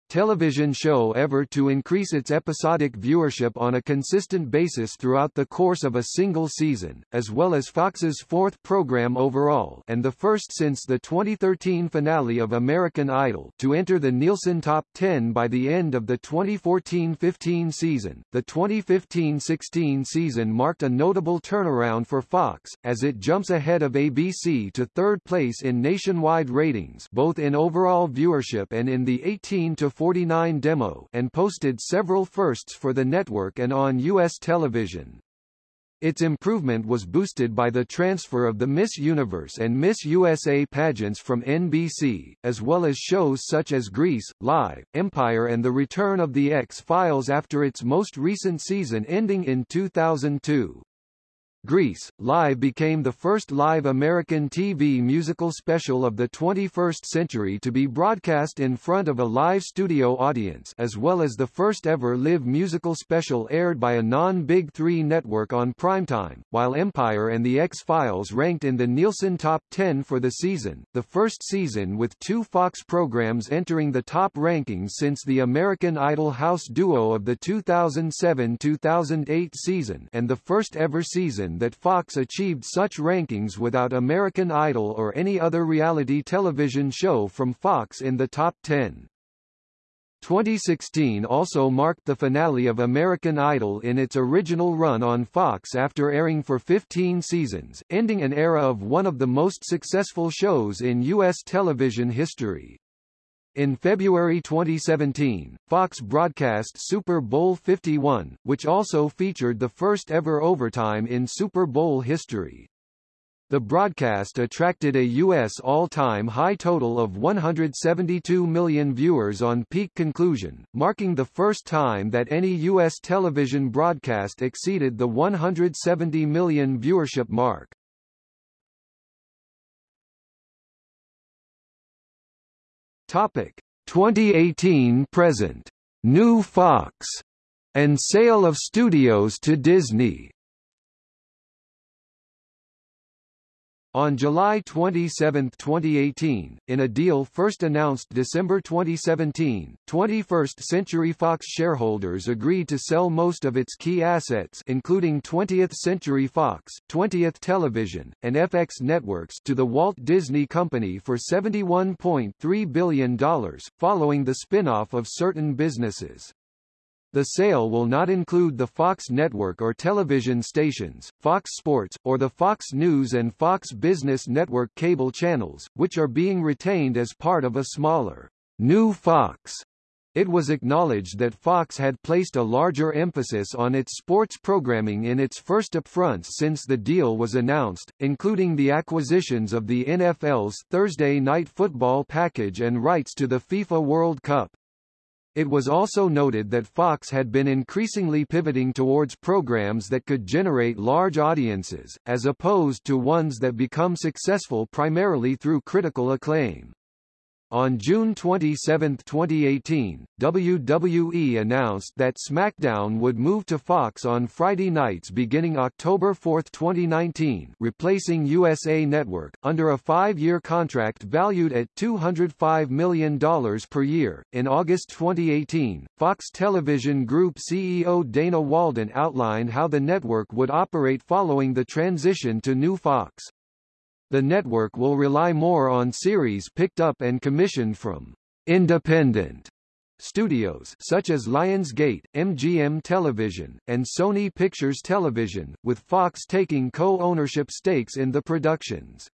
television show ever to increase its episodic viewership on a consistent basis throughout the course of a single season, as well as Fox's fourth program overall and the first since the 2013 finale of American Idol to enter the Nielsen Top 10 by the end of the 2014-15 season. The 2015-16 season marked a notable turnaround for Fox, as it jumps ahead of ABC to third place in nationwide ratings both in overall viewership and in the 18 to 49 demo and posted several firsts for the network and on U.S. television. Its improvement was boosted by the transfer of the Miss Universe and Miss USA pageants from NBC, as well as shows such as Grease, Live, Empire and The Return of the X-Files after its most recent season ending in 2002. Grease, Live became the first live American TV musical special of the 21st century to be broadcast in front of a live studio audience as well as the first ever live musical special aired by a non-Big Three network on primetime, while Empire and The X-Files ranked in the Nielsen Top 10 for the season, the first season with two Fox programs entering the top rankings since the American Idol house duo of the 2007-2008 season and the first ever season that Fox achieved such rankings without American Idol or any other reality television show from Fox in the top 10. 2016 also marked the finale of American Idol in its original run on Fox after airing for 15 seasons, ending an era of one of the most successful shows in U.S. television history. In February 2017, Fox broadcast Super Bowl 51, which also featured the first ever overtime in Super Bowl history. The broadcast attracted a U.S. all-time high total of 172 million viewers on peak conclusion, marking the first time that any U.S. television broadcast exceeded the 170 million viewership mark. Topic 2018 present. New Fox and sale of studios to Disney. On July 27, 2018, in a deal first announced December 2017, 21st Century Fox shareholders agreed to sell most of its key assets including 20th Century Fox, 20th Television, and FX Networks to the Walt Disney Company for $71.3 billion, following the spin-off of certain businesses. The sale will not include the Fox network or television stations, Fox Sports, or the Fox News and Fox Business Network cable channels, which are being retained as part of a smaller, new Fox. It was acknowledged that Fox had placed a larger emphasis on its sports programming in its first upfronts since the deal was announced, including the acquisitions of the NFL's Thursday Night Football package and rights to the FIFA World Cup. It was also noted that Fox had been increasingly pivoting towards programs that could generate large audiences, as opposed to ones that become successful primarily through critical acclaim. On June 27, 2018, WWE announced that SmackDown would move to Fox on Friday nights beginning October 4, 2019, replacing USA Network, under a five-year contract valued at $205 million per year. In August 2018, Fox Television Group CEO Dana Walden outlined how the network would operate following the transition to new Fox. The network will rely more on series picked up and commissioned from independent studios such as Lionsgate, MGM Television, and Sony Pictures Television, with Fox taking co-ownership stakes in the productions.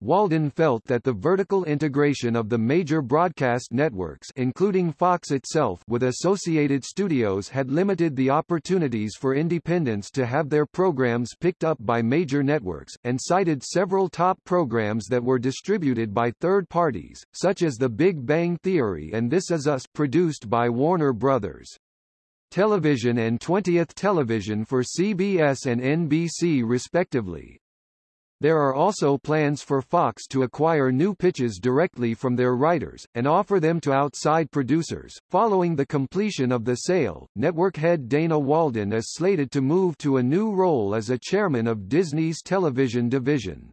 Walden felt that the vertical integration of the major broadcast networks including Fox itself with associated studios had limited the opportunities for independents to have their programs picked up by major networks, and cited several top programs that were distributed by third parties, such as The Big Bang Theory and This Is Us produced by Warner Brothers. Television and 20th Television for CBS and NBC respectively. There are also plans for Fox to acquire new pitches directly from their writers, and offer them to outside producers. Following the completion of the sale, network head Dana Walden is slated to move to a new role as a chairman of Disney's television division.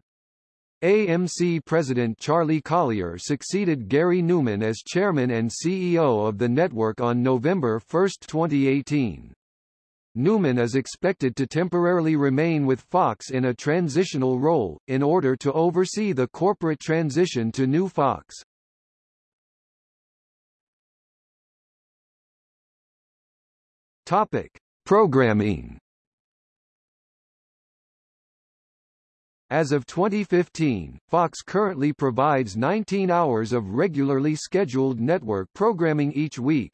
AMC president Charlie Collier succeeded Gary Newman as chairman and CEO of the network on November 1, 2018. Newman is expected to temporarily remain with Fox in a transitional role, in order to oversee the corporate transition to new Fox. Topic. Programming As of 2015, Fox currently provides 19 hours of regularly scheduled network programming each week.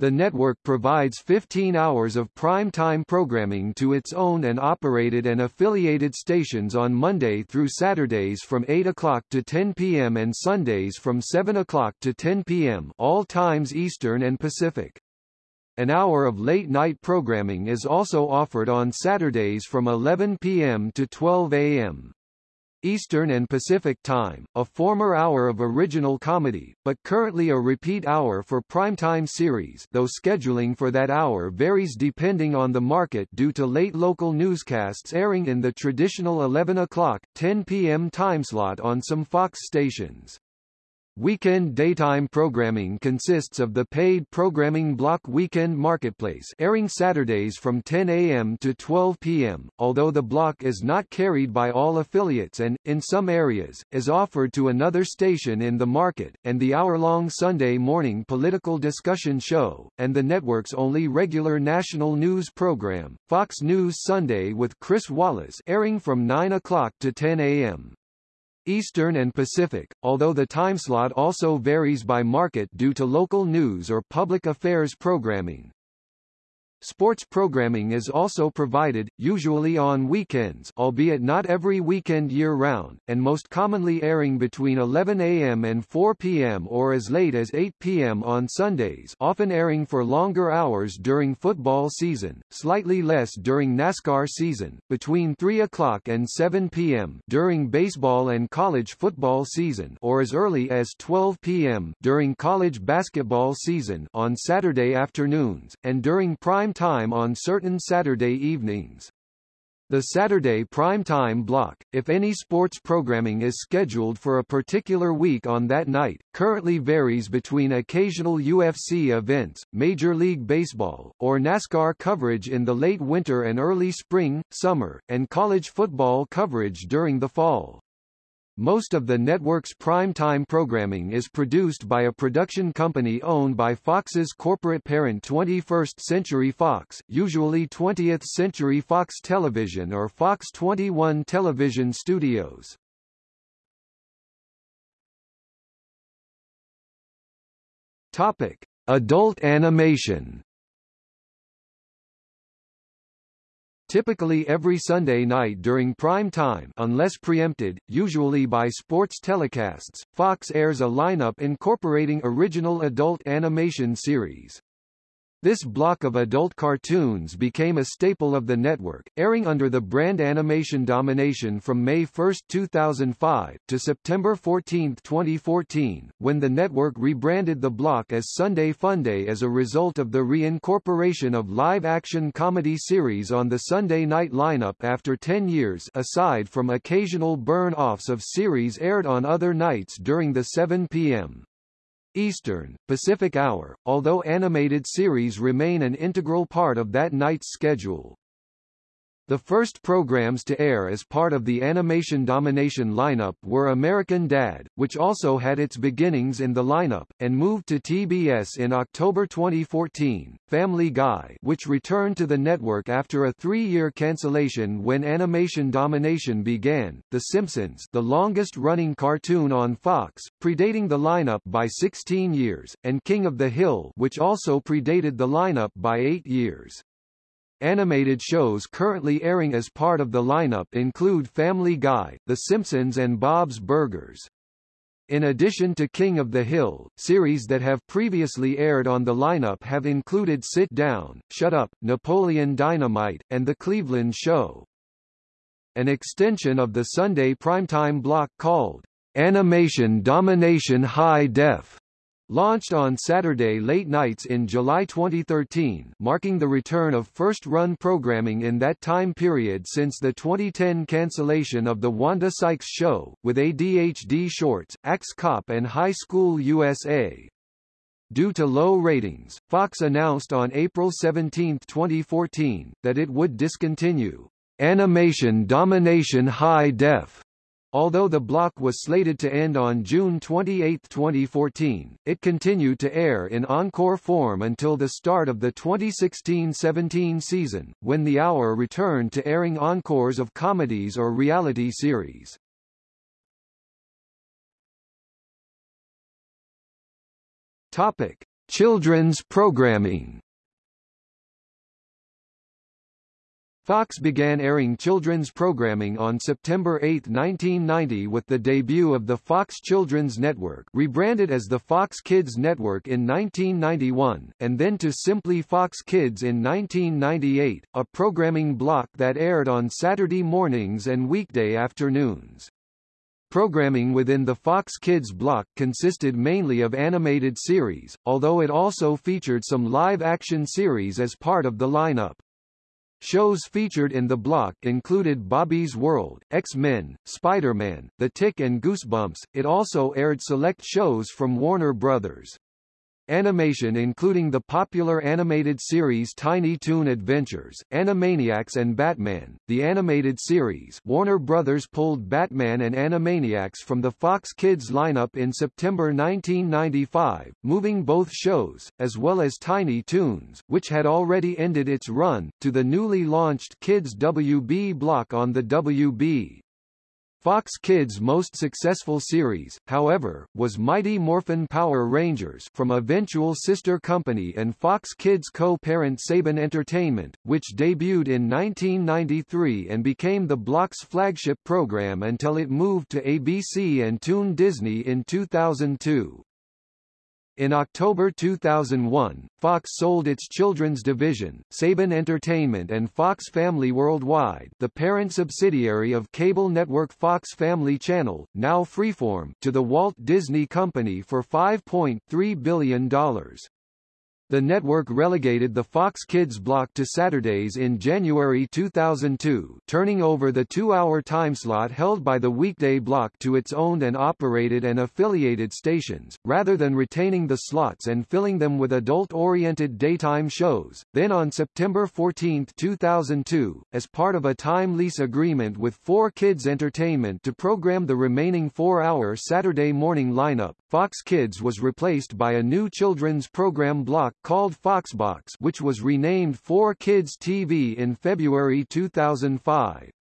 The network provides 15 hours of prime-time programming to its own and operated and affiliated stations on Monday through Saturdays from 8 o'clock to 10 p.m. and Sundays from 7 o'clock to 10 p.m. all times Eastern and Pacific. An hour of late-night programming is also offered on Saturdays from 11 p.m. to 12 a.m. Eastern and Pacific Time, a former hour of original comedy, but currently a repeat hour for primetime series though scheduling for that hour varies depending on the market due to late local newscasts airing in the traditional 11 o'clock, 10 p.m. timeslot on some Fox stations. Weekend daytime programming consists of the paid programming block Weekend Marketplace airing Saturdays from 10 a.m. to 12 p.m., although the block is not carried by all affiliates and, in some areas, is offered to another station in the market, and the hour-long Sunday morning political discussion show, and the network's only regular national news program, Fox News Sunday with Chris Wallace airing from 9 o'clock to 10 a.m. Eastern and Pacific, although the timeslot also varies by market due to local news or public affairs programming. Sports programming is also provided, usually on weekends albeit not every weekend year-round, and most commonly airing between 11 a.m. and 4 p.m. or as late as 8 p.m. on Sundays often airing for longer hours during football season, slightly less during NASCAR season, between 3 o'clock and 7 p.m. during baseball and college football season or as early as 12 p.m. during college basketball season on Saturday afternoons, and during prime prime time on certain Saturday evenings. The Saturday prime time block, if any sports programming is scheduled for a particular week on that night, currently varies between occasional UFC events, Major League Baseball, or NASCAR coverage in the late winter and early spring, summer, and college football coverage during the fall. Most of the network's prime-time programming is produced by a production company owned by Fox's corporate parent 21st Century Fox, usually 20th Century Fox Television or Fox 21 Television Studios. Topic: Adult animation. Typically every Sunday night during prime time unless preempted, usually by sports telecasts, Fox airs a lineup incorporating original adult animation series. This block of adult cartoons became a staple of the network, airing under the brand Animation Domination from May 1, 2005, to September 14, 2014, when the network rebranded the block as Sunday Funday as a result of the reincorporation of live-action comedy series on the Sunday night lineup after 10 years aside from occasional burn-offs of series aired on other nights during the 7 p.m. Eastern, Pacific Hour, although animated series remain an integral part of that night's schedule. The first programs to air as part of the Animation Domination lineup were American Dad, which also had its beginnings in the lineup, and moved to TBS in October 2014, Family Guy which returned to the network after a three-year cancellation when Animation Domination began, The Simpsons the longest-running cartoon on Fox, predating the lineup by 16 years, and King of the Hill which also predated the lineup by eight years. Animated shows currently airing as part of the lineup include Family Guy, The Simpsons and Bob's Burgers. In addition to King of the Hill, series that have previously aired on the lineup have included Sit Down, Shut Up, Napoleon Dynamite, and The Cleveland Show. An extension of the Sunday primetime block called Animation Domination High Def Launched on Saturday late nights in July 2013 marking the return of first-run programming in that time period since the 2010 cancellation of The Wanda Sykes Show, with ADHD Shorts, Axe Cop and High School USA. Due to low ratings, Fox announced on April 17, 2014, that it would discontinue Animation Domination High Def Although the block was slated to end on June 28, 2014, it continued to air in encore form until the start of the 2016-17 season, when the hour returned to airing encores of comedies or reality series. Topic: Children's programming Fox began airing children's programming on September 8, 1990 with the debut of the Fox Children's Network rebranded as the Fox Kids Network in 1991, and then to simply Fox Kids in 1998, a programming block that aired on Saturday mornings and weekday afternoons. Programming within the Fox Kids block consisted mainly of animated series, although it also featured some live-action series as part of the lineup. Shows featured in the block included Bobby's World, X-Men, Spider-Man, The Tick and Goosebumps. It also aired select shows from Warner Brothers. Animation including the popular animated series Tiny Toon Adventures, Animaniacs and Batman. The animated series Warner Brothers pulled Batman and Animaniacs from the Fox Kids lineup in September 1995, moving both shows, as well as Tiny Toons, which had already ended its run, to the newly launched Kids WB block on the WB. Fox Kids' most successful series, however, was Mighty Morphin Power Rangers from eventual sister company and Fox Kids co-parent Saban Entertainment, which debuted in 1993 and became the block's flagship program until it moved to ABC and Toon Disney in 2002. In October 2001, Fox sold its children's division, Saban Entertainment and Fox Family Worldwide the parent subsidiary of cable network Fox Family Channel, now Freeform, to the Walt Disney Company for $5.3 billion. The network relegated the Fox Kids block to Saturdays in January 2002, turning over the two-hour timeslot held by the weekday block to its owned and operated and affiliated stations, rather than retaining the slots and filling them with adult-oriented daytime shows. Then on September 14, 2002, as part of a time lease agreement with 4Kids Entertainment to program the remaining four-hour Saturday morning lineup, Fox Kids was replaced by a new children's program block called Foxbox which was renamed 4Kids TV in February 2005.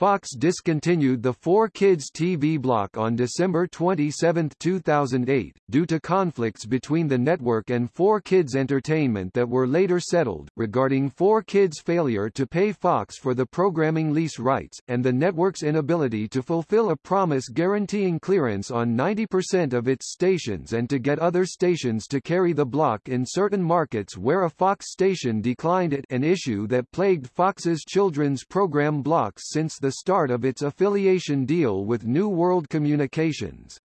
Fox discontinued the 4Kids TV block on December 27, 2008, due to conflicts between the network and 4Kids Entertainment that were later settled, regarding 4Kids' failure to pay Fox for the programming lease rights, and the network's inability to fulfill a promise guaranteeing clearance on 90% of its stations and to get other stations to carry the block in certain markets where a Fox station declined it an issue that plagued Fox's children's program blocks since the the start of its affiliation deal with New World Communications.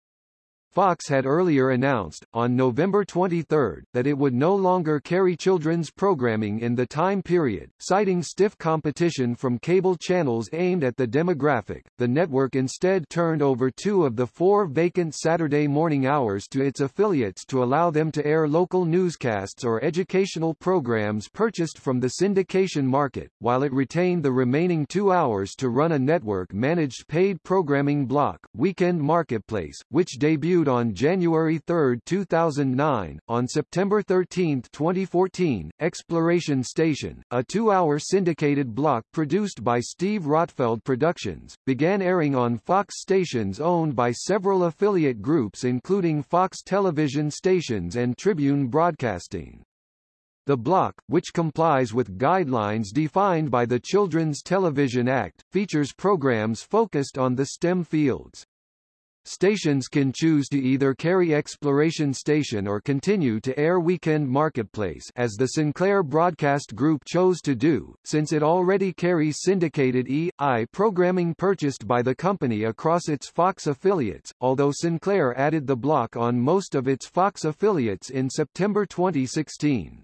Fox had earlier announced, on November 23, that it would no longer carry children's programming in the time period, citing stiff competition from cable channels aimed at the demographic. The network instead turned over two of the four vacant Saturday morning hours to its affiliates to allow them to air local newscasts or educational programs purchased from the syndication market, while it retained the remaining two hours to run a network-managed paid programming block, Weekend Marketplace, which debuted on January 3, 2009. On September 13, 2014, Exploration Station, a two-hour syndicated block produced by Steve Rotfeld Productions, began airing on Fox stations owned by several affiliate groups including Fox television stations and Tribune Broadcasting. The block, which complies with guidelines defined by the Children's Television Act, features programs focused on the STEM fields. Stations can choose to either carry Exploration Station or continue to air Weekend Marketplace as the Sinclair Broadcast Group chose to do, since it already carries syndicated E.I. programming purchased by the company across its Fox affiliates, although Sinclair added the block on most of its Fox affiliates in September 2016.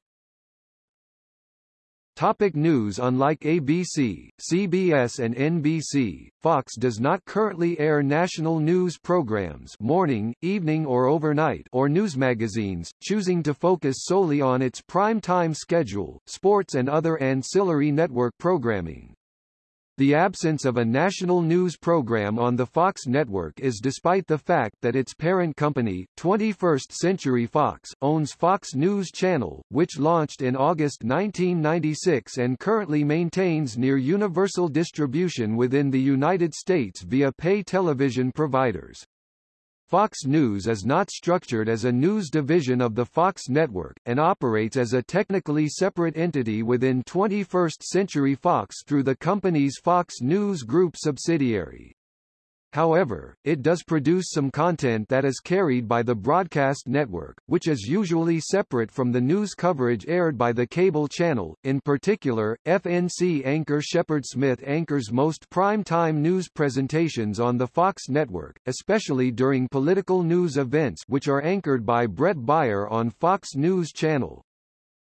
Topic news Unlike ABC, CBS and NBC, Fox does not currently air national news programs morning, evening or overnight or news magazines, choosing to focus solely on its prime-time schedule, sports and other ancillary network programming. The absence of a national news program on the Fox network is despite the fact that its parent company, 21st Century Fox, owns Fox News Channel, which launched in August 1996 and currently maintains near universal distribution within the United States via pay television providers. Fox News is not structured as a news division of the Fox network, and operates as a technically separate entity within 21st Century Fox through the company's Fox News Group subsidiary. However, it does produce some content that is carried by the broadcast network, which is usually separate from the news coverage aired by the cable channel. In particular, FNC anchor Shepard Smith anchors most prime-time news presentations on the Fox network, especially during political news events which are anchored by Bret Baier on Fox News Channel.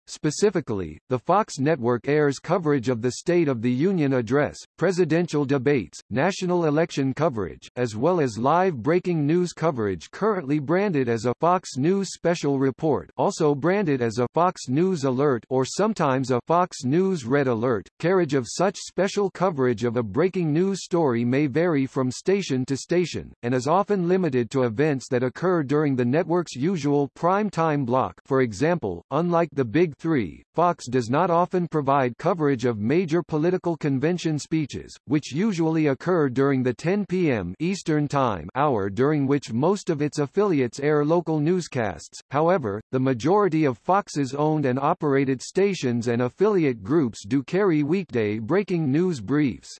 Specifically, the Fox network airs coverage of the State of the Union address, presidential debates, national election coverage, as well as live breaking news coverage currently branded as a Fox News Special Report also branded as a Fox News Alert or sometimes a Fox News Red Alert. Carriage of such special coverage of a breaking news story may vary from station to station, and is often limited to events that occur during the network's usual prime time block for example, unlike the Big 3, Fox does not often provide coverage of major political convention speeches, which usually occur during the 10 p.m. Eastern Time hour during which most of its affiliates air local newscasts. However, the majority of Fox's owned and operated stations and affiliate groups do carry weekday breaking news briefs.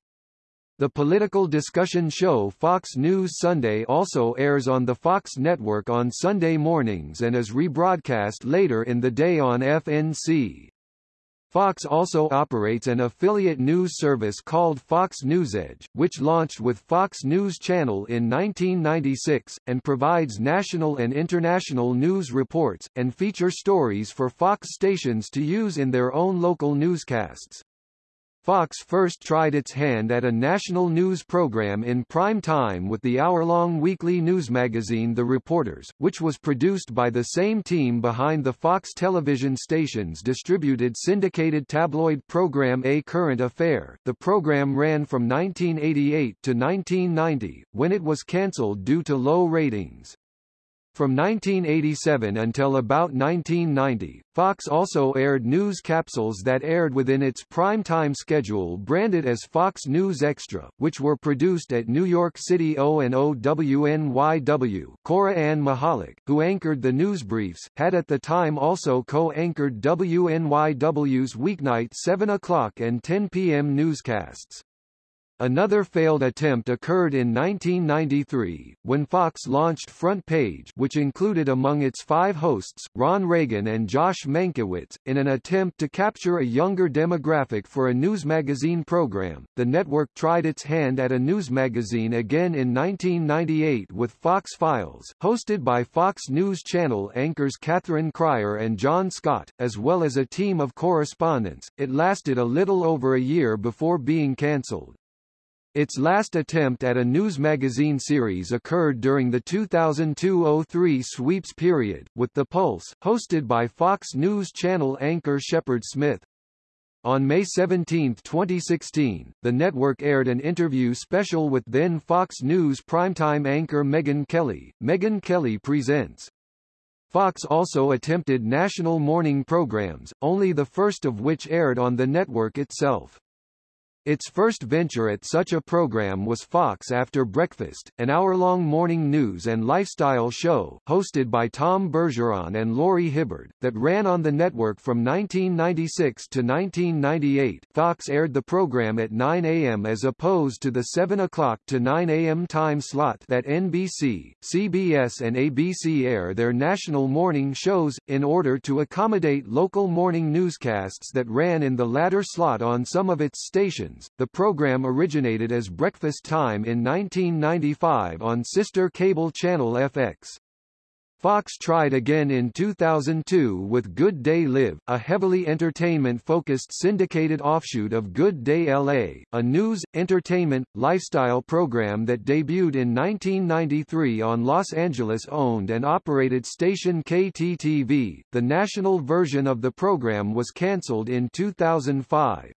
The political discussion show Fox News Sunday also airs on the Fox network on Sunday mornings and is rebroadcast later in the day on FNC. Fox also operates an affiliate news service called Fox NewsEdge, which launched with Fox News Channel in 1996, and provides national and international news reports, and feature stories for Fox stations to use in their own local newscasts. Fox first tried its hand at a national news program in prime time with the hour-long weekly news magazine The Reporters, which was produced by the same team behind the Fox television station's distributed syndicated tabloid program A Current Affair. The program ran from 1988 to 1990, when it was cancelled due to low ratings. From 1987 until about 1990, Fox also aired news capsules that aired within its prime-time schedule branded as Fox News Extra, which were produced at New York City O&O WNYW. Cora Ann Mihalik, who anchored the news briefs, had at the time also co-anchored WNYW's weeknight 7 o'clock and 10 p.m. newscasts. Another failed attempt occurred in 1993, when Fox launched Front Page which included among its five hosts, Ron Reagan and Josh Mankiewicz, in an attempt to capture a younger demographic for a news magazine program. The network tried its hand at a news magazine again in 1998 with Fox Files, hosted by Fox News Channel anchors Catherine Crier and John Scott, as well as a team of correspondents. It lasted a little over a year before being cancelled. Its last attempt at a news magazine series occurred during the 2002-03 sweeps period, with The Pulse, hosted by Fox News Channel anchor Shepard Smith. On May 17, 2016, the network aired an interview special with then Fox News primetime anchor Megyn Kelly, Megyn Kelly Presents. Fox also attempted national morning programs, only the first of which aired on the network itself. Its first venture at such a program was Fox After Breakfast, an hour-long morning news and lifestyle show, hosted by Tom Bergeron and Laurie Hibberd, that ran on the network from 1996 to 1998. Fox aired the program at 9 a.m. as opposed to the 7 o'clock to 9 a.m. time slot that NBC, CBS and ABC air their national morning shows, in order to accommodate local morning newscasts that ran in the latter slot on some of its stations the program originated as Breakfast Time in 1995 on sister cable channel FX. Fox tried again in 2002 with Good Day Live, a heavily entertainment-focused syndicated offshoot of Good Day LA, a news, entertainment, lifestyle program that debuted in 1993 on Los Angeles-owned and operated station KTTV. The national version of the program was cancelled in 2005.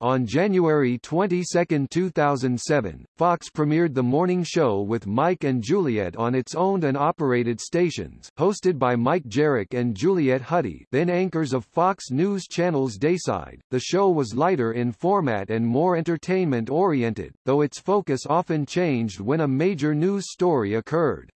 On January 22, 2007, Fox premiered the morning show with Mike and Juliet on its owned and operated stations, hosted by Mike Jerrick and Juliet Huddy then anchors of Fox News Channel's Dayside. The show was lighter in format and more entertainment-oriented, though its focus often changed when a major news story occurred.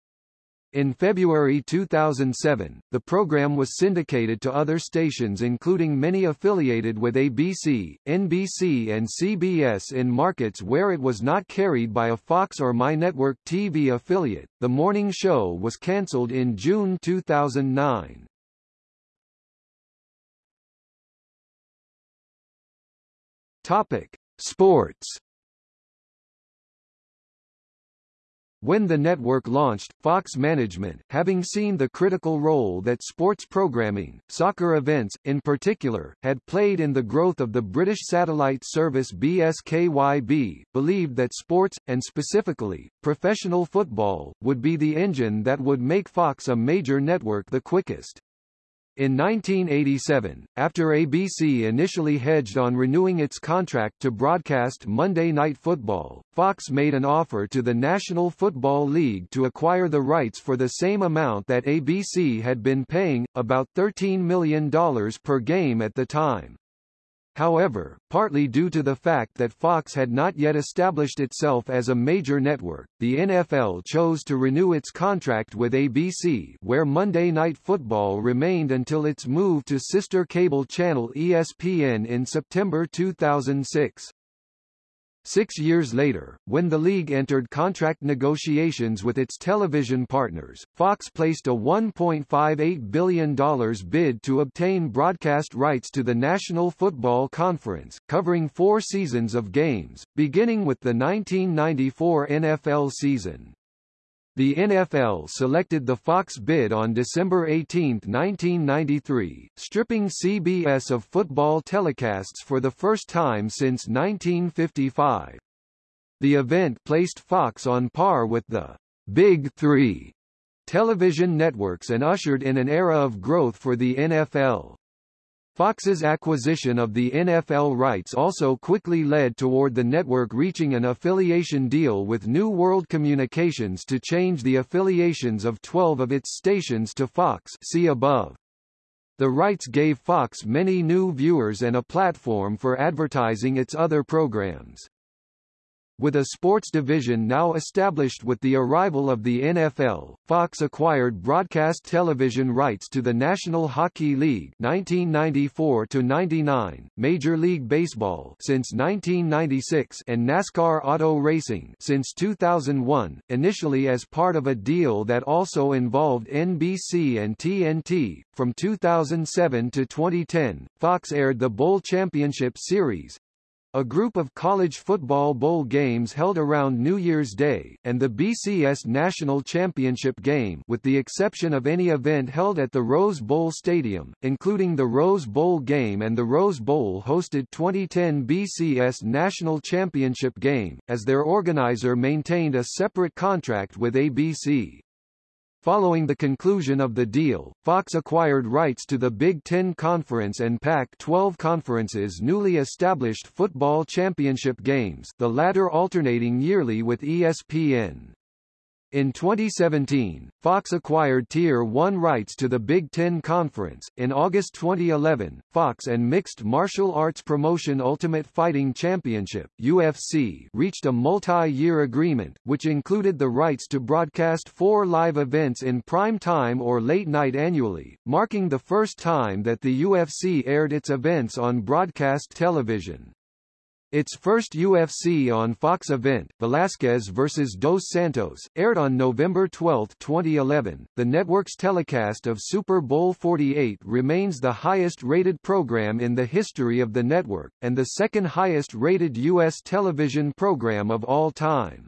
In February 2007, the program was syndicated to other stations including many affiliated with ABC, NBC and CBS in markets where it was not carried by a Fox or MyNetwork TV affiliate. The morning show was cancelled in June 2009. Topic: Sports When the network launched, Fox management, having seen the critical role that sports programming, soccer events, in particular, had played in the growth of the British satellite service BSKYB, believed that sports, and specifically, professional football, would be the engine that would make Fox a major network the quickest. In 1987, after ABC initially hedged on renewing its contract to broadcast Monday Night Football, Fox made an offer to the National Football League to acquire the rights for the same amount that ABC had been paying, about $13 million per game at the time. However, partly due to the fact that Fox had not yet established itself as a major network, the NFL chose to renew its contract with ABC where Monday Night Football remained until its move to sister cable channel ESPN in September 2006. Six years later, when the league entered contract negotiations with its television partners, Fox placed a $1.58 billion bid to obtain broadcast rights to the National Football Conference, covering four seasons of games, beginning with the 1994 NFL season. The NFL selected the Fox bid on December 18, 1993, stripping CBS of football telecasts for the first time since 1955. The event placed Fox on par with the Big Three television networks and ushered in an era of growth for the NFL. Fox's acquisition of the NFL rights also quickly led toward the network reaching an affiliation deal with New World Communications to change the affiliations of 12 of its stations to Fox see above. The rights gave Fox many new viewers and a platform for advertising its other programs. With a sports division now established with the arrival of the NFL, Fox acquired broadcast television rights to the National Hockey League 1994 99, Major League Baseball since 1996 and NASCAR Auto Racing since 2001, initially as part of a deal that also involved NBC and TNT. From 2007 to 2010, Fox aired the Bowl Championship Series, a group of college football bowl games held around New Year's Day, and the BCS National Championship game with the exception of any event held at the Rose Bowl Stadium, including the Rose Bowl game and the Rose Bowl hosted 2010 BCS National Championship game, as their organizer maintained a separate contract with ABC. Following the conclusion of the deal, Fox acquired rights to the Big Ten Conference and Pac-12 Conference's newly established football championship games the latter alternating yearly with ESPN. In 2017, Fox acquired Tier 1 rights to the Big Ten Conference. In August 2011, Fox and Mixed Martial Arts Promotion Ultimate Fighting Championship (UFC) reached a multi-year agreement, which included the rights to broadcast four live events in prime time or late night annually, marking the first time that the UFC aired its events on broadcast television. Its first UFC on Fox event, Velasquez vs. Dos Santos, aired on November 12, 2011. The network's telecast of Super Bowl 48 remains the highest-rated program in the history of the network, and the second highest-rated U.S. television program of all time.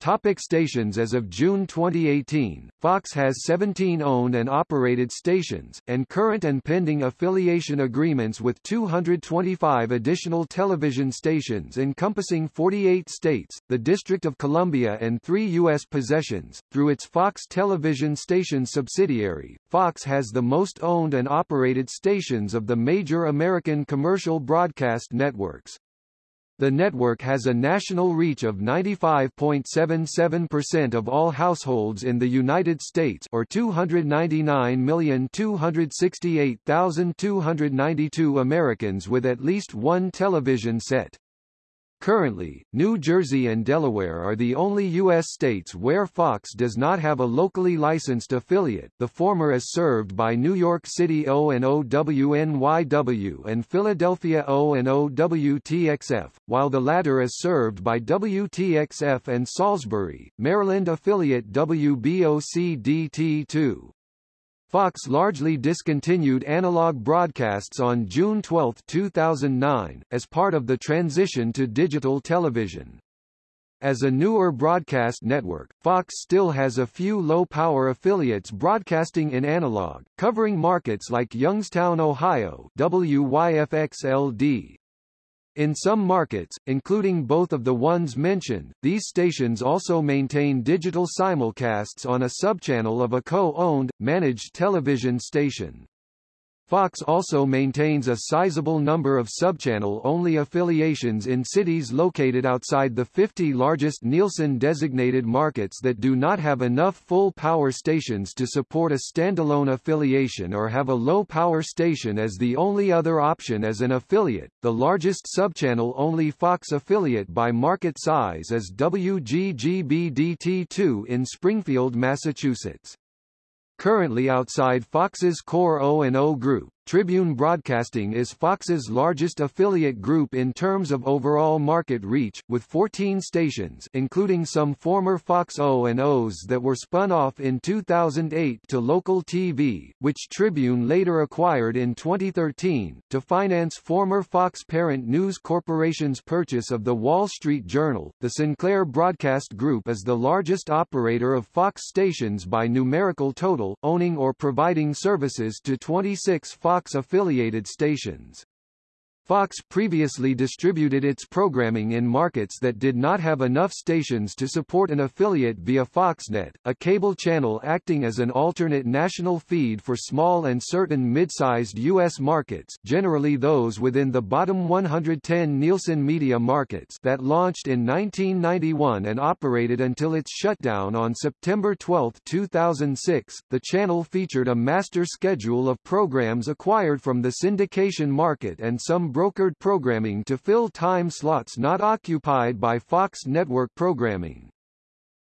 Topic stations As of June 2018, Fox has 17 owned and operated stations, and current and pending affiliation agreements with 225 additional television stations encompassing 48 states, the District of Columbia and three U.S. possessions. Through its Fox television station subsidiary, Fox has the most owned and operated stations of the major American commercial broadcast networks. The network has a national reach of 95.77% of all households in the United States or 299,268,292 Americans with at least one television set. Currently, New Jersey and Delaware are the only U.S. states where Fox does not have a locally licensed affiliate the former is served by New York City O&O WNYW and Philadelphia O&O WTXF, while the latter is served by WTXF and Salisbury, Maryland affiliate WBOC-DT2. Fox largely discontinued analog broadcasts on June 12, 2009, as part of the transition to digital television. As a newer broadcast network, Fox still has a few low-power affiliates broadcasting in analog, covering markets like Youngstown, Ohio WYFX-LD, in some markets, including both of the ones mentioned, these stations also maintain digital simulcasts on a subchannel of a co-owned, managed television station. Fox also maintains a sizable number of subchannel-only affiliations in cities located outside the 50 largest Nielsen-designated markets that do not have enough full-power stations to support a standalone affiliation or have a low-power station as the only other option as an affiliate. The largest subchannel-only Fox affiliate by market size is WGGB-DT2 in Springfield, Massachusetts. Currently outside Fox's core O&O group, Tribune Broadcasting is Fox's largest affiliate group in terms of overall market reach, with 14 stations including some former Fox O&Os that were spun off in 2008 to local TV, which Tribune later acquired in 2013, to finance former Fox parent News Corporation's purchase of The Wall Street Journal. The Sinclair Broadcast Group is the largest operator of Fox stations by numerical total, owning or providing services to 26 Fox Fox-affiliated stations. Fox previously distributed its programming in markets that did not have enough stations to support an affiliate via Foxnet, a cable channel acting as an alternate national feed for small and certain mid-sized U.S. markets generally those within the bottom 110 Nielsen media markets that launched in 1991 and operated until its shutdown on September 12, 2006. The channel featured a master schedule of programs acquired from the syndication market and some brokered programming to fill time slots not occupied by Fox network programming.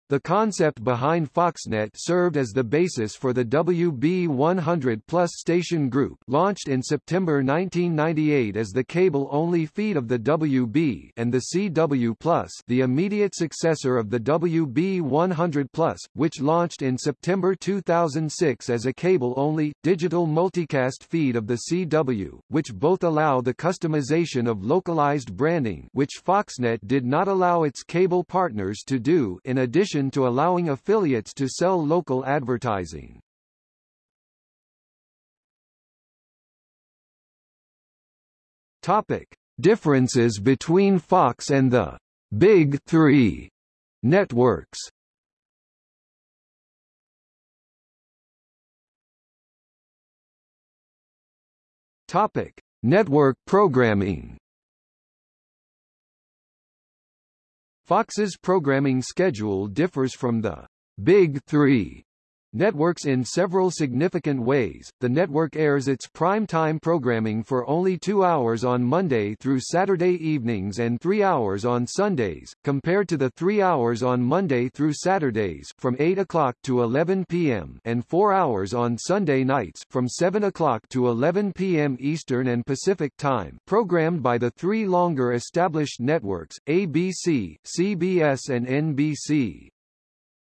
The concept behind Foxnet served as the basis for the WB100 Plus station group launched in September 1998 as the cable-only feed of the WB and the CW Plus the immediate successor of the WB100 Plus, which launched in September 2006 as a cable-only, digital multicast feed of the CW, which both allow the customization of localized branding which Foxnet did not allow its cable partners to do in addition addition to allowing affiliates to sell local advertising. Topic: Differences between Fox and the Big 3 networks. Topic: Network programming. Fox's programming schedule differs from the Big Three networks in several significant ways. The network airs its prime-time programming for only two hours on Monday through Saturday evenings and three hours on Sundays, compared to the three hours on Monday through Saturdays from 8 o'clock to 11 p.m. and four hours on Sunday nights from 7 o'clock to 11 p.m. Eastern and Pacific Time programmed by the three longer established networks, ABC, CBS and NBC.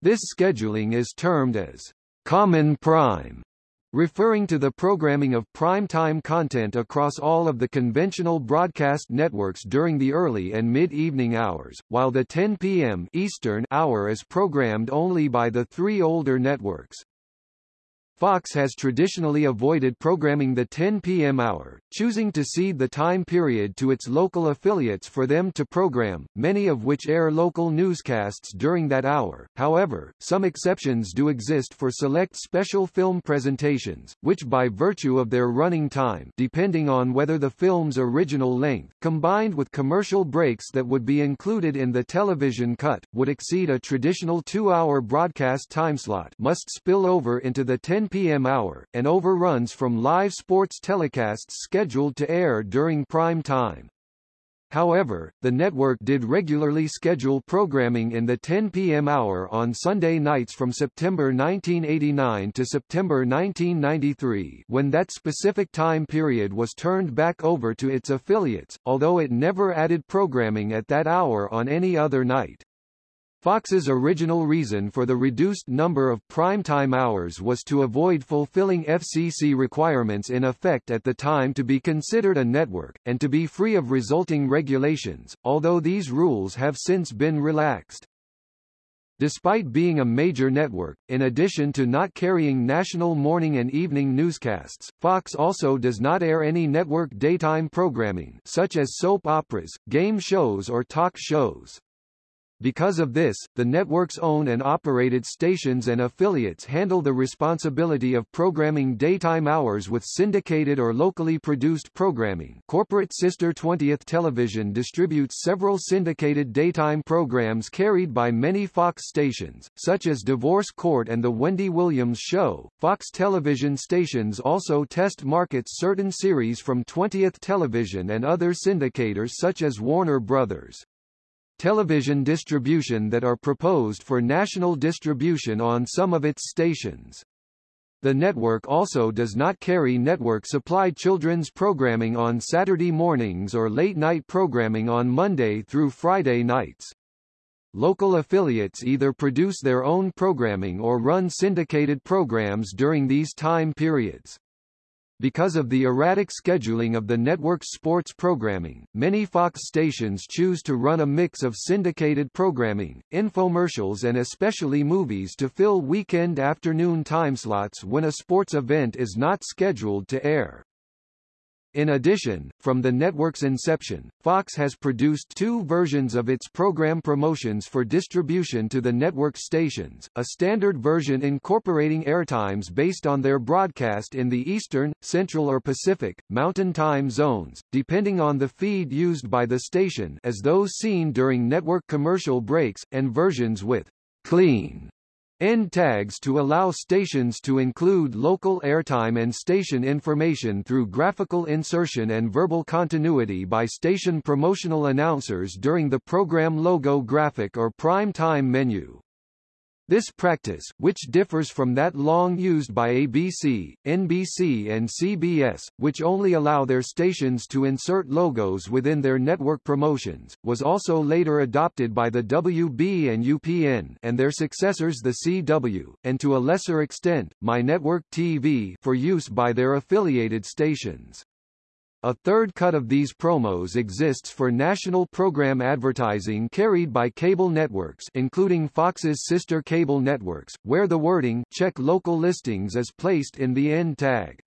This scheduling is termed as common prime, referring to the programming of prime-time content across all of the conventional broadcast networks during the early and mid-evening hours, while the 10 p.m. Eastern hour is programmed only by the three older networks. Fox has traditionally avoided programming the 10 p.m. hour, choosing to cede the time period to its local affiliates for them to program, many of which air local newscasts during that hour. However, some exceptions do exist for select special film presentations, which by virtue of their running time depending on whether the film's original length, combined with commercial breaks that would be included in the television cut, would exceed a traditional two-hour broadcast timeslot must spill over into the 10 p.m. hour, and overruns from live sports telecasts scheduled to air during prime time. However, the network did regularly schedule programming in the 10 p.m. hour on Sunday nights from September 1989 to September 1993 when that specific time period was turned back over to its affiliates, although it never added programming at that hour on any other night. Fox's original reason for the reduced number of primetime hours was to avoid fulfilling FCC requirements in effect at the time to be considered a network, and to be free of resulting regulations, although these rules have since been relaxed. Despite being a major network, in addition to not carrying national morning and evening newscasts, Fox also does not air any network daytime programming such as soap operas, game shows or talk shows. Because of this, the network's owned and operated stations and affiliates handle the responsibility of programming daytime hours with syndicated or locally produced programming. Corporate sister 20th Television distributes several syndicated daytime programs carried by many Fox stations, such as Divorce Court and The Wendy Williams Show. Fox television stations also test markets certain series from 20th Television and other syndicators such as Warner Brothers television distribution that are proposed for national distribution on some of its stations. The network also does not carry network-supplied children's programming on Saturday mornings or late-night programming on Monday through Friday nights. Local affiliates either produce their own programming or run syndicated programs during these time periods. Because of the erratic scheduling of the network's sports programming, many Fox stations choose to run a mix of syndicated programming, infomercials and especially movies to fill weekend afternoon timeslots when a sports event is not scheduled to air. In addition, from the network's inception, Fox has produced two versions of its program promotions for distribution to the network stations, a standard version incorporating airtimes based on their broadcast in the Eastern, Central or Pacific, Mountain Time zones, depending on the feed used by the station as those seen during network commercial breaks, and versions with clean End tags to allow stations to include local airtime and station information through graphical insertion and verbal continuity by station promotional announcers during the program logo graphic or prime time menu. This practice, which differs from that long used by ABC, NBC and CBS, which only allow their stations to insert logos within their network promotions, was also later adopted by the WB and UPN and their successors the CW, and to a lesser extent, My Network TV for use by their affiliated stations. A third cut of these promos exists for national program advertising carried by cable networks including Fox's sister cable networks, where the wording check local listings is placed in the end tag.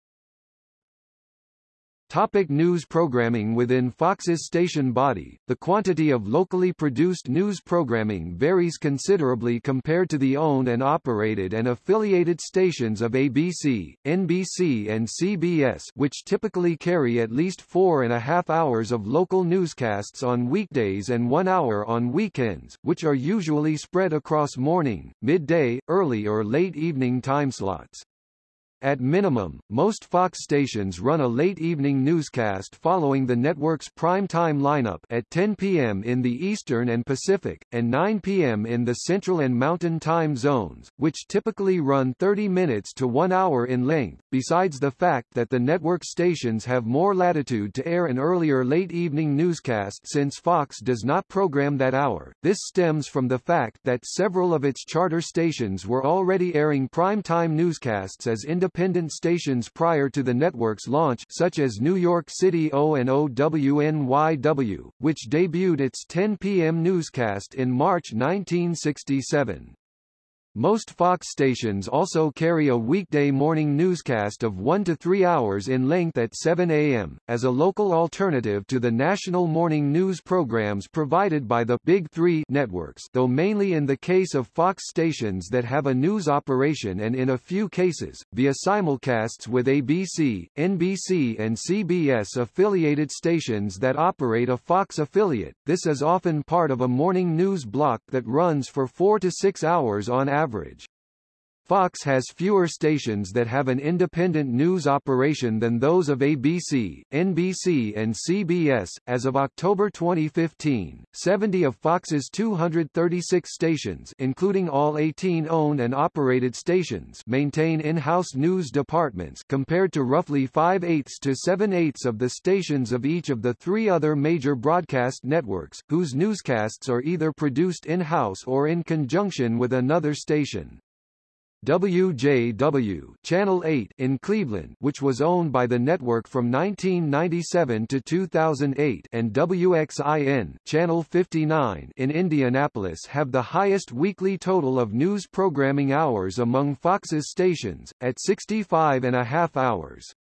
Topic news programming Within Fox's station body, the quantity of locally produced news programming varies considerably compared to the owned and operated and affiliated stations of ABC, NBC and CBS which typically carry at least four and a half hours of local newscasts on weekdays and one hour on weekends, which are usually spread across morning, midday, early or late evening timeslots. At minimum, most Fox stations run a late evening newscast following the network's prime-time lineup at 10 p.m. in the Eastern and Pacific, and 9 p.m. in the Central and Mountain time zones, which typically run 30 minutes to one hour in length, besides the fact that the network stations have more latitude to air an earlier late evening newscast since Fox does not program that hour. This stems from the fact that several of its charter stations were already airing prime-time newscasts as independent independent stations prior to the network's launch such as New York City O&O WNYW, which debuted its 10 p.m. newscast in March 1967. Most Fox stations also carry a weekday morning newscast of 1 to 3 hours in length at 7 a.m., as a local alternative to the national morning news programs provided by the Big Three networks though mainly in the case of Fox stations that have a news operation and in a few cases, via simulcasts with ABC, NBC and CBS affiliated stations that operate a Fox affiliate. This is often part of a morning news block that runs for 4 to 6 hours on average average. Fox has fewer stations that have an independent news operation than those of ABC, NBC and CBS. As of October 2015, 70 of Fox's 236 stations, including all 18 owned and operated stations, maintain in-house news departments compared to roughly 5/8 to 7/8 of the stations of each of the three other major broadcast networks, whose newscasts are either produced in-house or in conjunction with another station. WJW Channel 8 in Cleveland which was owned by the network from 1997 to 2008 and WXIN Channel 59 in Indianapolis have the highest weekly total of news programming hours among Fox's stations, at 65 and a half hours.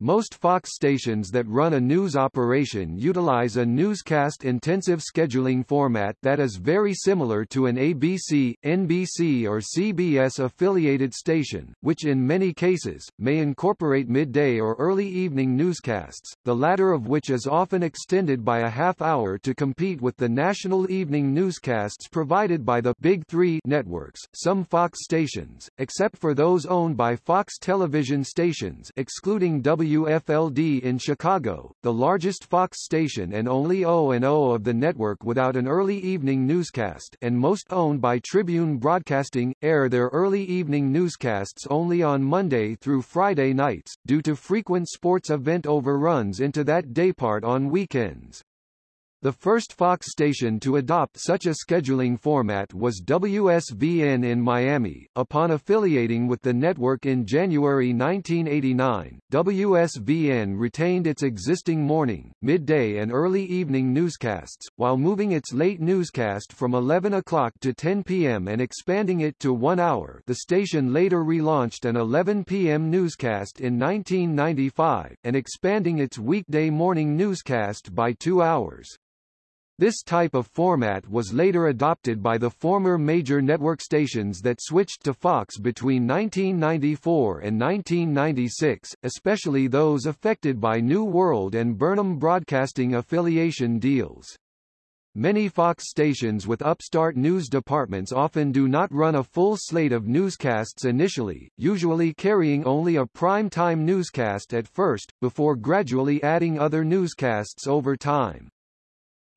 Most Fox stations that run a news operation utilize a newscast-intensive scheduling format that is very similar to an ABC, NBC or CBS affiliated station, which in many cases, may incorporate midday or early evening newscasts, the latter of which is often extended by a half hour to compete with the national evening newscasts provided by the Big Three networks. Some Fox stations, except for those owned by Fox television stations excluding W WFLD in Chicago, the largest Fox station and only O&O of the network without an early evening newscast and most owned by Tribune Broadcasting, air their early evening newscasts only on Monday through Friday nights, due to frequent sports event overruns into that daypart on weekends. The first Fox station to adopt such a scheduling format was WSVN in Miami. Upon affiliating with the network in January 1989, WSVN retained its existing morning, midday and early evening newscasts, while moving its late newscast from 11 o'clock to 10 p.m. and expanding it to one hour. The station later relaunched an 11 p.m. newscast in 1995, and expanding its weekday morning newscast by two hours. This type of format was later adopted by the former major network stations that switched to Fox between 1994 and 1996, especially those affected by New World and Burnham Broadcasting affiliation deals. Many Fox stations with upstart news departments often do not run a full slate of newscasts initially, usually carrying only a prime-time newscast at first, before gradually adding other newscasts over time.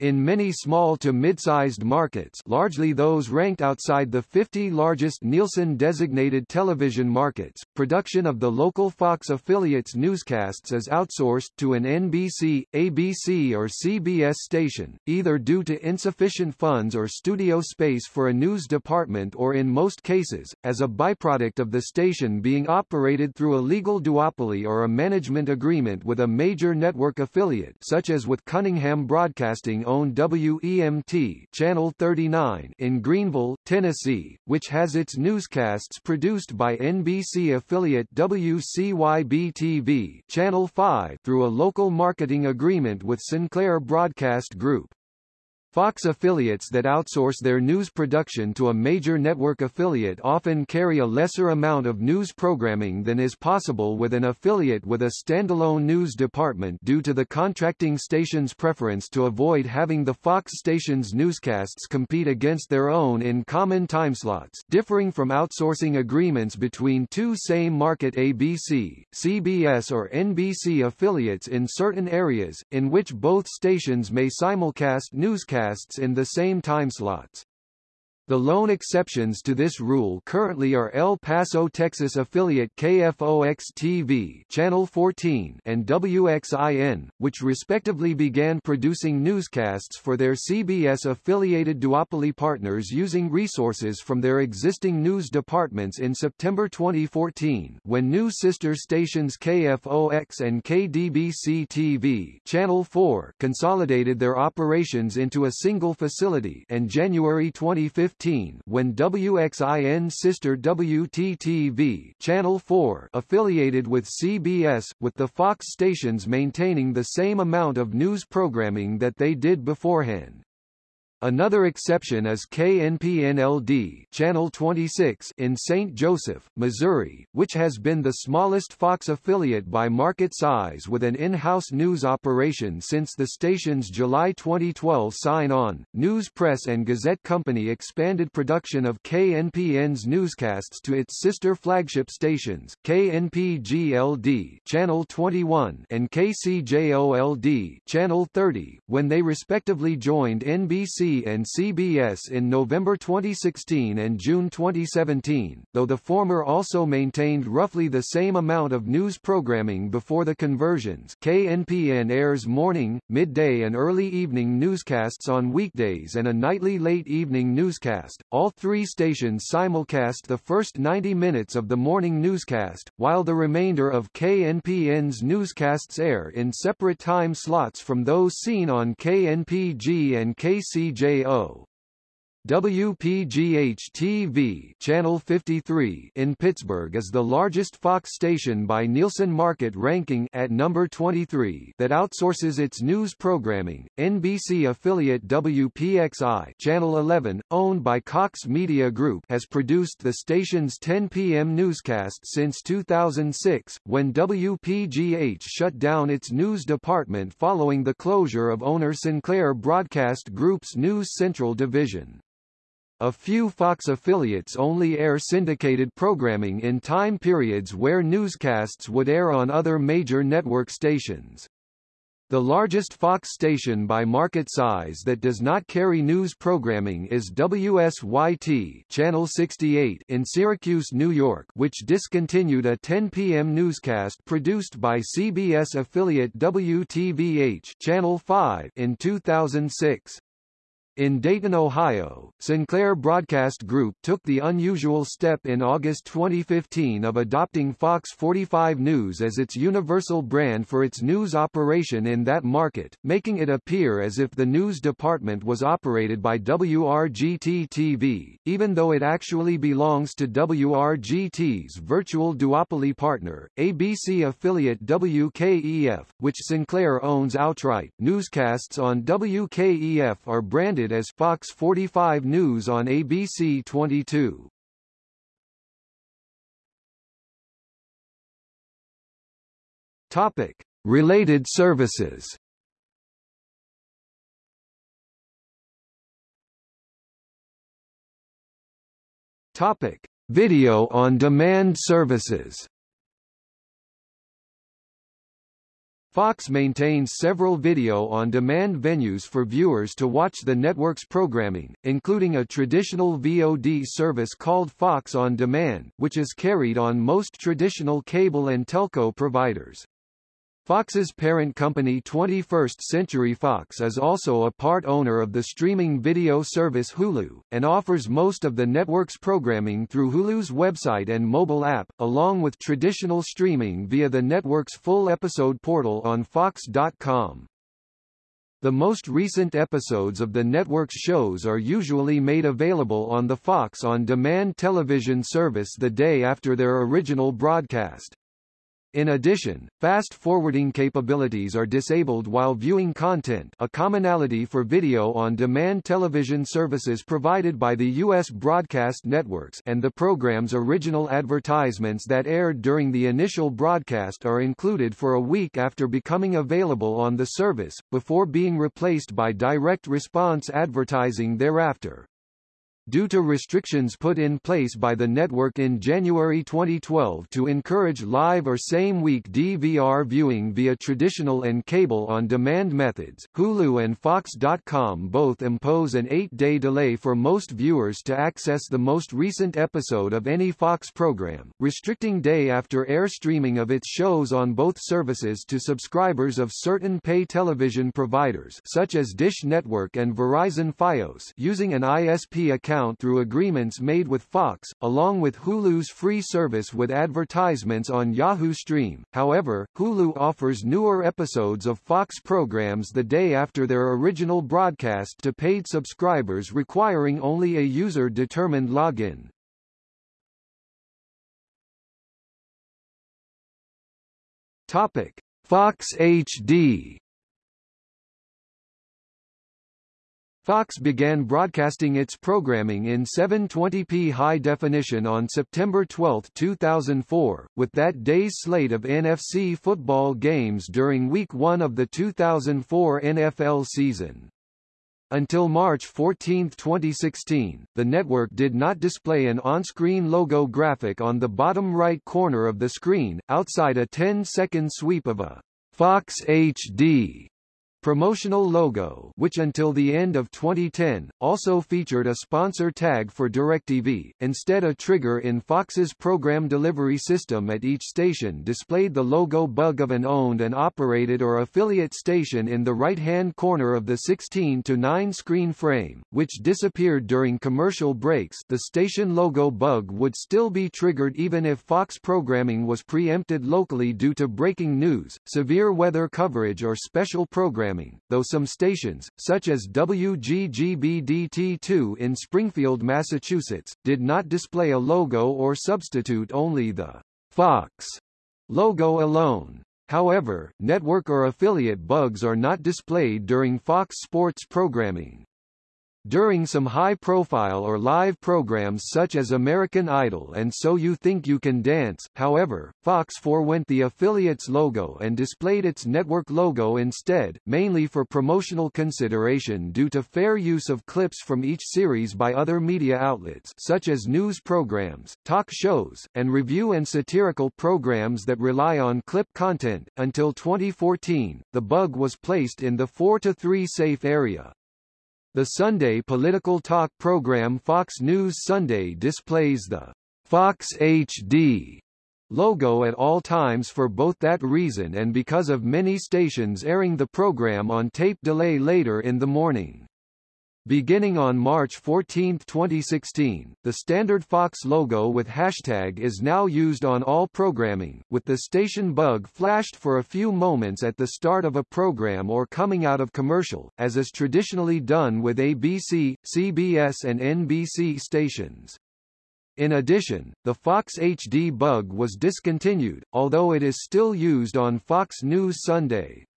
In many small to mid-sized markets largely those ranked outside the 50 largest Nielsen-designated television markets, production of the local Fox affiliates newscasts is outsourced to an NBC, ABC or CBS station, either due to insufficient funds or studio space for a news department or in most cases, as a byproduct of the station being operated through a legal duopoly or a management agreement with a major network affiliate such as with Cunningham Broadcasting own WEMT Channel 39 in Greeneville, Tennessee, which has its newscasts produced by NBC affiliate WCYB-TV Channel 5 through a local marketing agreement with Sinclair Broadcast Group. Fox affiliates that outsource their news production to a major network affiliate often carry a lesser amount of news programming than is possible with an affiliate with a standalone news department due to the contracting station's preference to avoid having the Fox station's newscasts compete against their own in common timeslots, differing from outsourcing agreements between two same-market ABC, CBS or NBC affiliates in certain areas, in which both stations may simulcast newscasts in the same timeslots. The lone exceptions to this rule currently are El Paso, Texas affiliate KFOX-TV Channel 14 and WXIN, which respectively began producing newscasts for their CBS-affiliated duopoly partners using resources from their existing news departments in September 2014 when new sister stations KFOX and KDBC-TV Channel 4 consolidated their operations into a single facility and January 2015 when WXIN sister WTTV Channel 4 affiliated with CBS, with the Fox stations maintaining the same amount of news programming that they did beforehand. Another exception is KNPNLD Channel 26 in St. Joseph, Missouri, which has been the smallest Fox affiliate by market size with an in-house news operation since the station's July 2012 sign-on. News Press and Gazette Company expanded production of KNPN's newscasts to its sister flagship stations, KNPGLD Channel 21 and KCJOLD Channel 30, when they respectively joined NBC and CBS in November 2016 and June 2017, though the former also maintained roughly the same amount of news programming before the conversions. KNPN airs morning, midday and early evening newscasts on weekdays and a nightly late evening newscast. All three stations simulcast the first 90 minutes of the morning newscast, while the remainder of KNPN's newscasts air in separate time slots from those seen on KNPG and KCJ WPJO WPGH-TV Channel 53 in Pittsburgh is the largest Fox station by Nielsen Market ranking at number 23 that outsources its news programming. NBC affiliate WPXI Channel 11, owned by Cox Media Group, has produced the station's 10 p.m. newscast since 2006, when WPGH shut down its news department following the closure of owner Sinclair Broadcast Group's News Central division. A few Fox affiliates only air syndicated programming in time periods where newscasts would air on other major network stations. The largest Fox station by market size that does not carry news programming is WSYT Channel 68 in Syracuse, New York, which discontinued a 10 p.m. newscast produced by CBS affiliate WTVH Channel 5 in 2006. In Dayton, Ohio, Sinclair Broadcast Group took the unusual step in August 2015 of adopting Fox 45 News as its universal brand for its news operation in that market, making it appear as if the news department was operated by WRGT-TV, even though it actually belongs to WRGT's virtual duopoly partner, ABC affiliate WKEF, which Sinclair owns outright. Newscasts on WKEF are branded as Fox 45 News on ABC 22. Topic: Related services. Topic: Video on demand services. Fox maintains several video-on-demand venues for viewers to watch the network's programming, including a traditional VOD service called Fox On Demand, which is carried on most traditional cable and telco providers. Fox's parent company 21st Century Fox is also a part owner of the streaming video service Hulu, and offers most of the network's programming through Hulu's website and mobile app, along with traditional streaming via the network's full episode portal on Fox.com. The most recent episodes of the network's shows are usually made available on the Fox On Demand television service the day after their original broadcast. In addition, fast-forwarding capabilities are disabled while viewing content a commonality for video-on-demand television services provided by the U.S. broadcast networks and the program's original advertisements that aired during the initial broadcast are included for a week after becoming available on the service, before being replaced by direct response advertising thereafter. Due to restrictions put in place by the network in January 2012 to encourage live or same-week DVR viewing via traditional and cable-on-demand methods, Hulu and Fox.com both impose an eight-day delay for most viewers to access the most recent episode of any Fox program, restricting day-after-air streaming of its shows on both services to subscribers of certain pay television providers such as Dish Network and Verizon Fios using an ISP account account through agreements made with Fox, along with Hulu's free service with advertisements on Yahoo Screen. However, Hulu offers newer episodes of Fox programs the day after their original broadcast to paid subscribers requiring only a user-determined login. Topic: Fox HD Fox began broadcasting its programming in 720p high definition on September 12, 2004, with that day's slate of NFC football games during Week 1 of the 2004 NFL season. Until March 14, 2016, the network did not display an on-screen logo graphic on the bottom right corner of the screen, outside a 10-second sweep of a Fox HD promotional logo which until the end of 2010, also featured a sponsor tag for DirecTV, instead a trigger in Fox's program delivery system at each station displayed the logo bug of an owned and operated or affiliate station in the right-hand corner of the 16 to 9 screen frame, which disappeared during commercial breaks. The station logo bug would still be triggered even if Fox programming was preempted locally due to breaking news, severe weather coverage or special programs programming, though some stations, such as WGGBDT2 in Springfield, Massachusetts, did not display a logo or substitute only the Fox logo alone. However, network or affiliate bugs are not displayed during Fox Sports programming. During some high-profile or live programs such as American Idol and So You Think You Can Dance, however, Fox forewent the affiliate's logo and displayed its network logo instead, mainly for promotional consideration due to fair use of clips from each series by other media outlets such as news programs, talk shows, and review and satirical programs that rely on clip content. Until 2014, the bug was placed in the 4-3 safe area, the Sunday political talk program Fox News Sunday displays the Fox HD logo at all times for both that reason and because of many stations airing the program on tape delay later in the morning. Beginning on March 14, 2016, the standard Fox logo with hashtag is now used on all programming, with the station bug flashed for a few moments at the start of a program or coming out of commercial, as is traditionally done with ABC, CBS and NBC stations. In addition, the Fox HD bug was discontinued, although it is still used on Fox News Sunday.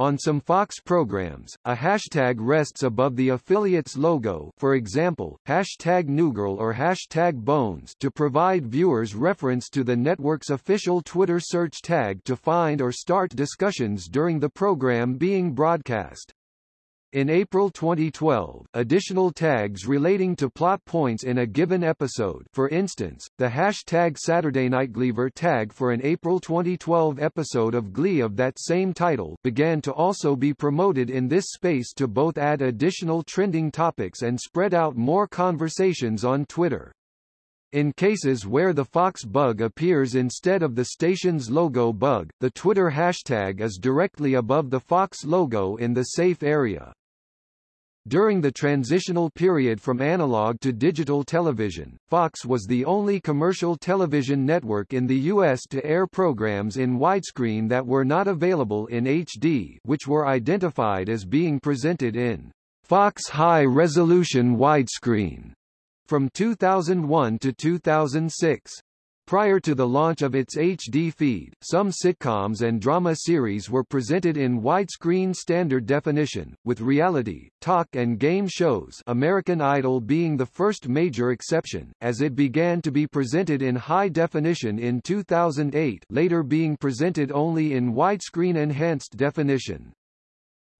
On some Fox programs, a hashtag rests above the affiliate's logo for example, hashtag Newgirl or hashtag Bones to provide viewers reference to the network's official Twitter search tag to find or start discussions during the program being broadcast. In April 2012, additional tags relating to plot points in a given episode for instance, the hashtag Saturday Night Gleever tag for an April 2012 episode of Glee of that same title began to also be promoted in this space to both add additional trending topics and spread out more conversations on Twitter. In cases where the Fox bug appears instead of the station's logo bug, the Twitter hashtag is directly above the Fox logo in the safe area. During the transitional period from analog to digital television, Fox was the only commercial television network in the U.S. to air programs in widescreen that were not available in HD which were identified as being presented in Fox High Resolution Widescreen from 2001 to 2006. Prior to the launch of its HD feed, some sitcoms and drama series were presented in widescreen standard definition, with reality, talk and game shows American Idol being the first major exception, as it began to be presented in high definition in 2008 later being presented only in widescreen enhanced definition.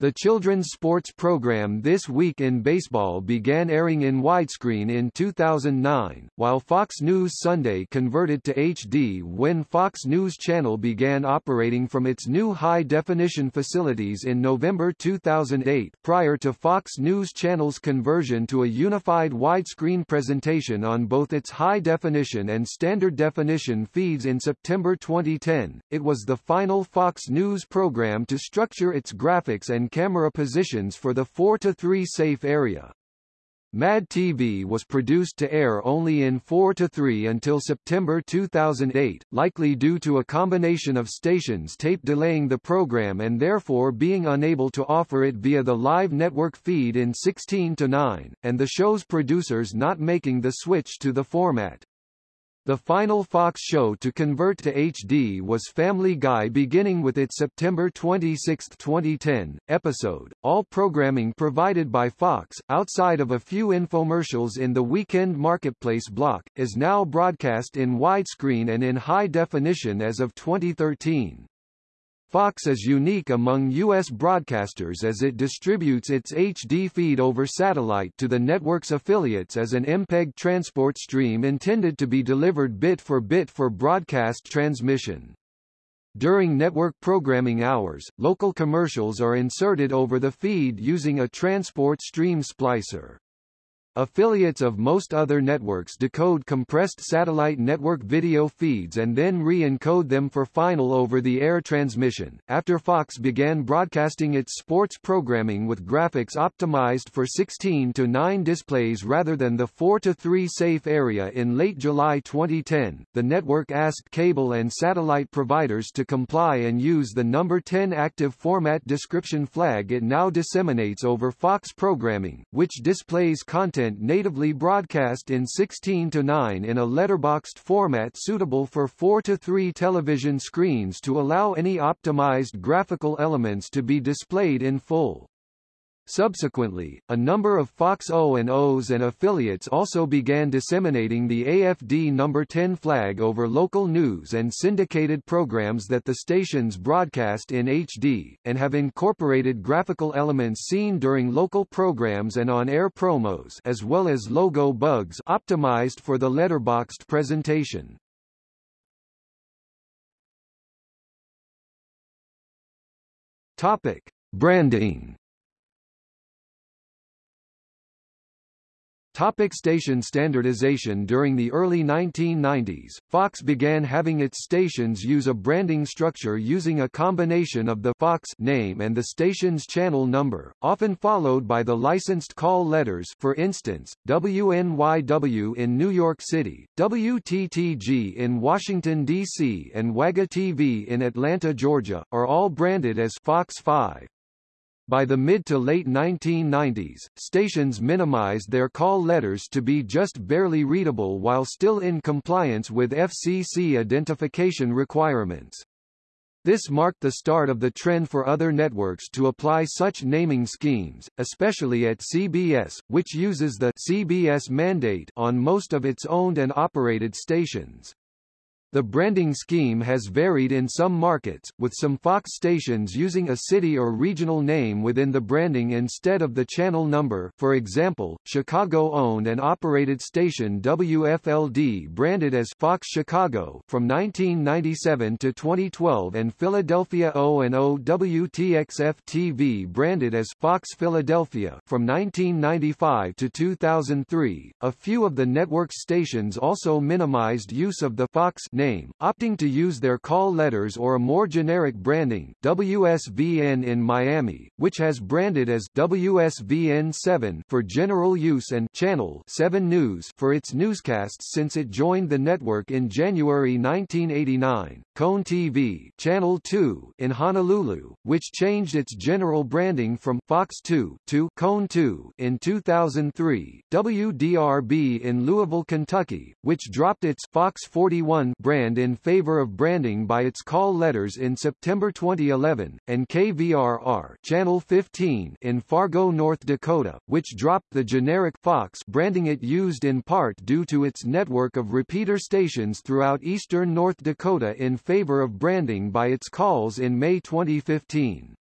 The children's sports program This Week in Baseball began airing in widescreen in 2009, while Fox News Sunday converted to HD when Fox News Channel began operating from its new high-definition facilities in November 2008 prior to Fox News Channel's conversion to a unified widescreen presentation on both its high-definition and standard definition feeds in September 2010. It was the final Fox News program to structure its graphics and camera positions for the 4-3 safe area. Mad TV was produced to air only in 4-3 until September 2008, likely due to a combination of stations tape delaying the program and therefore being unable to offer it via the live network feed in 16-9, and the show's producers not making the switch to the format. The final Fox show to convert to HD was Family Guy beginning with its September 26, 2010, episode. All programming provided by Fox, outside of a few infomercials in the Weekend Marketplace block, is now broadcast in widescreen and in high definition as of 2013. Fox is unique among U.S. broadcasters as it distributes its HD feed over satellite to the network's affiliates as an MPEG transport stream intended to be delivered bit for bit for broadcast transmission. During network programming hours, local commercials are inserted over the feed using a transport stream splicer. Affiliates of most other networks decode compressed satellite network video feeds and then re-encode them for final over-the-air transmission. After Fox began broadcasting its sports programming with graphics optimized for 16 to 9 displays rather than the 4 to 3 safe area in late July 2010, the network asked cable and satellite providers to comply and use the number 10 active format description flag it now disseminates over Fox programming, which displays content content natively broadcast in 16 to 9 in a letterboxed format suitable for 4 to 3 television screens to allow any optimized graphical elements to be displayed in full. Subsequently, a number of Fox O&Os and affiliates also began disseminating the AFD number 10 flag over local news and syndicated programs that the stations broadcast in HD, and have incorporated graphical elements seen during local programs and on-air promos as well as logo bugs optimized for the letterboxed presentation. Topic: Branding Topic station standardization During the early 1990s, Fox began having its stations use a branding structure using a combination of the Fox name and the station's channel number, often followed by the licensed call letters for instance, WNYW in New York City, WTTG in Washington, D.C. and WAGA TV in Atlanta, Georgia, are all branded as Fox 5. By the mid to late 1990s, stations minimized their call letters to be just barely readable while still in compliance with FCC identification requirements. This marked the start of the trend for other networks to apply such naming schemes, especially at CBS, which uses the CBS mandate on most of its owned and operated stations. The branding scheme has varied in some markets, with some Fox stations using a city or regional name within the branding instead of the channel number for example, Chicago-owned and operated station WFLD branded as Fox Chicago from 1997 to 2012 and Philadelphia O&O WTXF-TV branded as Fox Philadelphia from 1995 to 2003. A few of the network's stations also minimized use of the Fox name, opting to use their call letters or a more generic branding WSVN in Miami, which has branded as WSVN 7 for general use and Channel 7 News for its newscasts since it joined the network in January 1989. KHON TV Channel 2 in Honolulu, which changed its general branding from Fox 2 to KHON 2 in 2003. WDRB in Louisville, Kentucky, which dropped its Fox 41 brand in favor of branding by its call letters in September 2011, and KVRR Channel 15 in Fargo, North Dakota, which dropped the generic Fox branding it used in part due to its network of repeater stations throughout eastern North Dakota in favor of branding by its calls in May 2015.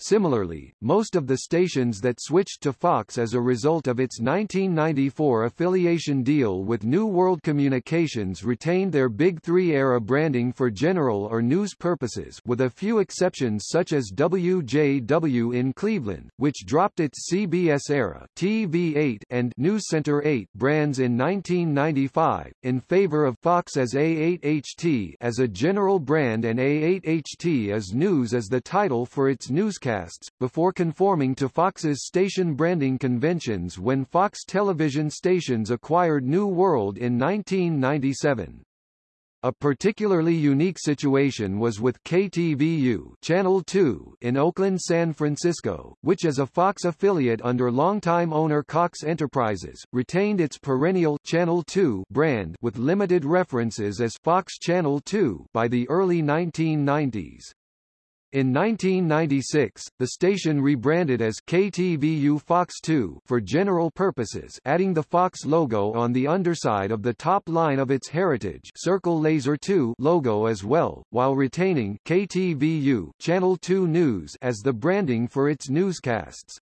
Similarly, most of the stations that switched to Fox as a result of its 1994 affiliation deal with New World Communications retained their Big Three-era branding for general or news purposes with a few exceptions such as WJW in Cleveland, which dropped its CBS-era TV8 and News Center 8 brands in 1995, in favor of Fox as A8HT as a general brand and A8HT as News as the title for its newscast broadcasts, before conforming to Fox's station branding conventions when Fox television stations acquired New World in 1997. A particularly unique situation was with KTVU Channel 2 in Oakland, San Francisco, which as a Fox affiliate under longtime owner Cox Enterprises, retained its perennial Channel 2 brand with limited references as Fox Channel 2 by the early 1990s. In 1996, the station rebranded as KTVU Fox 2 for general purposes adding the Fox logo on the underside of the top line of its heritage Circle Laser 2 logo as well, while retaining KTVU Channel 2 News as the branding for its newscasts.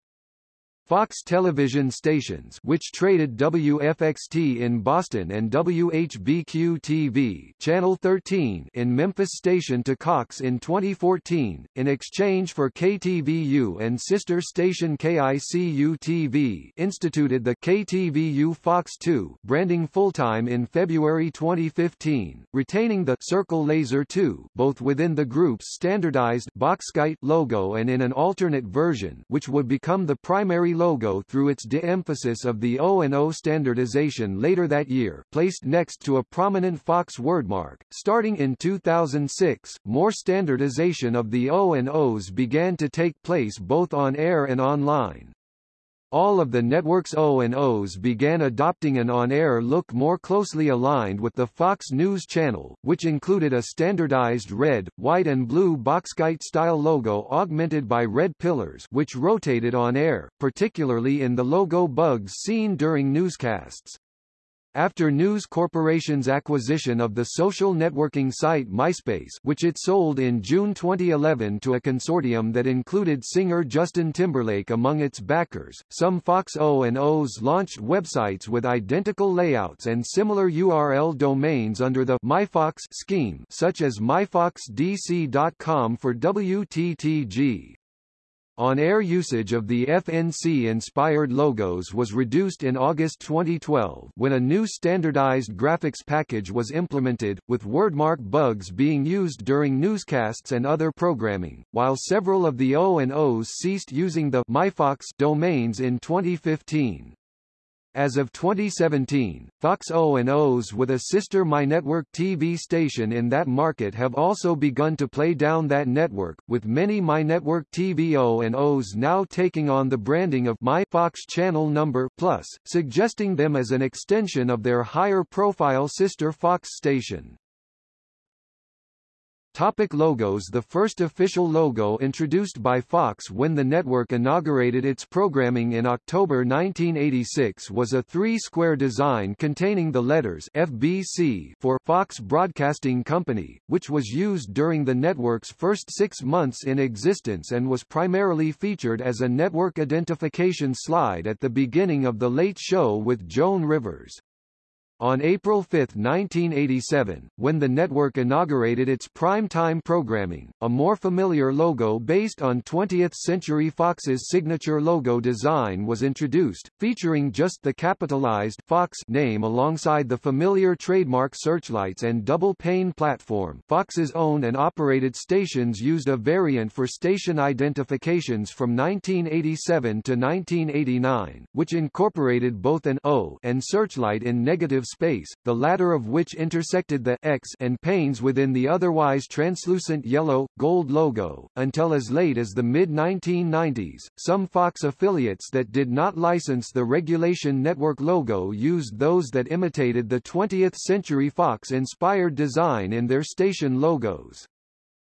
Fox television stations which traded WFXT in Boston and WHBQ-TV Channel 13 in Memphis station to Cox in 2014, in exchange for KTVU and sister station KICU-TV instituted the KTVU Fox 2 branding full-time in February 2015, retaining the Circle Laser 2 both within the group's standardized Boxkite logo and in an alternate version which would become the primary logo through its de-emphasis of the O&O standardization later that year placed next to a prominent Fox wordmark. Starting in 2006, more standardization of the O&Os began to take place both on air and online. All of the network's O&Os began adopting an on-air look more closely aligned with the Fox News Channel, which included a standardized red, white and blue Boxkite-style logo augmented by red pillars which rotated on air, particularly in the logo bugs seen during newscasts. After News Corporation's acquisition of the social networking site MySpace which it sold in June 2011 to a consortium that included singer Justin Timberlake among its backers, some Fox O&Os launched websites with identical layouts and similar URL domains under the MyFox scheme such as myfoxdc.com for WTTG. On-air usage of the FNC-inspired logos was reduced in August 2012 when a new standardized graphics package was implemented, with wordmark bugs being used during newscasts and other programming, while several of the O&Os ceased using the MyFox domains in 2015. As of 2017, Fox O&Os with a sister MyNetwork TV station in that market have also begun to play down that network, with many MyNetwork TV O&Os now taking on the branding of My Fox Channel Number Plus, suggesting them as an extension of their higher-profile sister Fox station. Topic logos The first official logo introduced by Fox when the network inaugurated its programming in October 1986 was a three-square design containing the letters FBC for Fox Broadcasting Company, which was used during the network's first six months in existence and was primarily featured as a network identification slide at the beginning of The Late Show with Joan Rivers. On April 5, 1987, when the network inaugurated its prime-time programming, a more familiar logo based on 20th Century Fox's signature logo design was introduced, featuring just the capitalized Fox name alongside the familiar trademark searchlights and double-pane platform. Fox's owned and operated stations used a variant for station identifications from 1987 to 1989, which incorporated both an O and searchlight in negative space, the latter of which intersected the X and panes within the otherwise translucent yellow, gold logo. Until as late as the mid-1990s, some Fox affiliates that did not license the Regulation Network logo used those that imitated the 20th Century Fox-inspired design in their station logos.